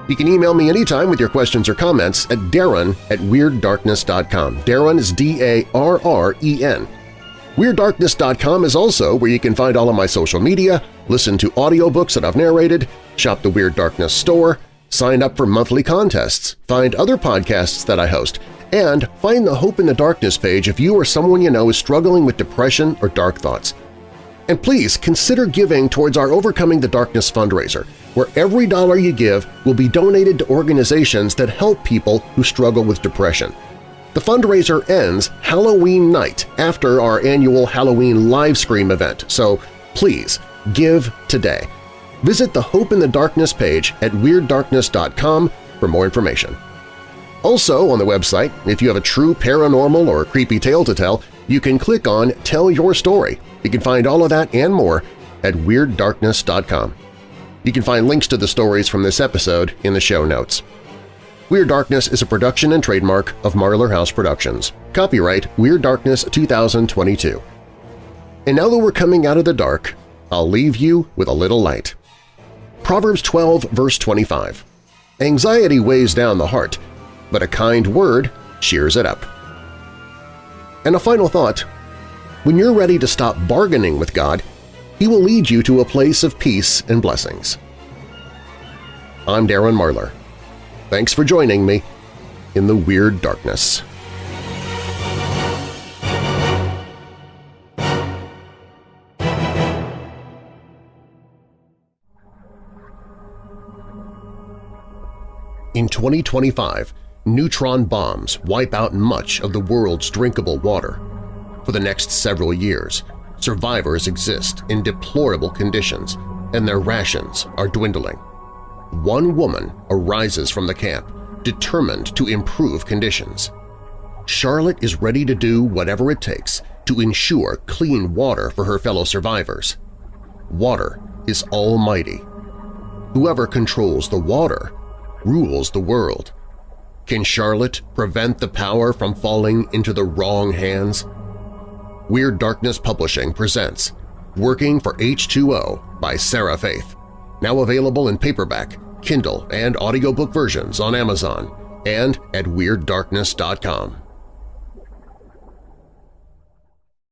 You can email me anytime with your questions or comments at darren at WeirdDarkness.com. Darren is D-A-R-R-E-N. WeirdDarkness.com is also where you can find all of my social media, listen to audiobooks that I've narrated, shop the Weird Darkness store, sign up for monthly contests, find other podcasts that I host, and find the Hope in the Darkness page if you or someone you know is struggling with depression or dark thoughts. And please consider giving towards our Overcoming the Darkness fundraiser – where every dollar you give will be donated to organizations that help people who struggle with depression. The fundraiser ends Halloween night after our annual Halloween live stream event, so please give today. Visit the Hope in the Darkness page at WeirdDarkness.com for more information. Also on the website, if you have a true paranormal or creepy tale to tell, you can click on Tell Your Story. You can find all of that and more at WeirdDarkness.com. You can find links to the stories from this episode in the show notes. Weird Darkness is a production and trademark of Marlar House Productions. Copyright Weird Darkness 2022. And now that we're coming out of the dark, I'll leave you with a little light. Proverbs 12 verse 25. Anxiety weighs down the heart, but a kind word cheers it up. And a final thought. When you're ready to stop bargaining with God he will lead you to a place of peace and blessings. I'm Darren Marlar. Thanks for joining me in the Weird Darkness. In 2025, neutron bombs wipe out much of the world's drinkable water. For the next several years, survivors exist in deplorable conditions, and their rations are dwindling. One woman arises from the camp, determined to improve conditions. Charlotte is ready to do whatever it takes to ensure clean water for her fellow survivors. Water is almighty. Whoever controls the water rules the world. Can Charlotte prevent the power from falling into the wrong hands? Weird Darkness Publishing presents Working for H2O by Sarah Faith, now available in paperback, Kindle, and audiobook versions on Amazon and at WeirdDarkness.com.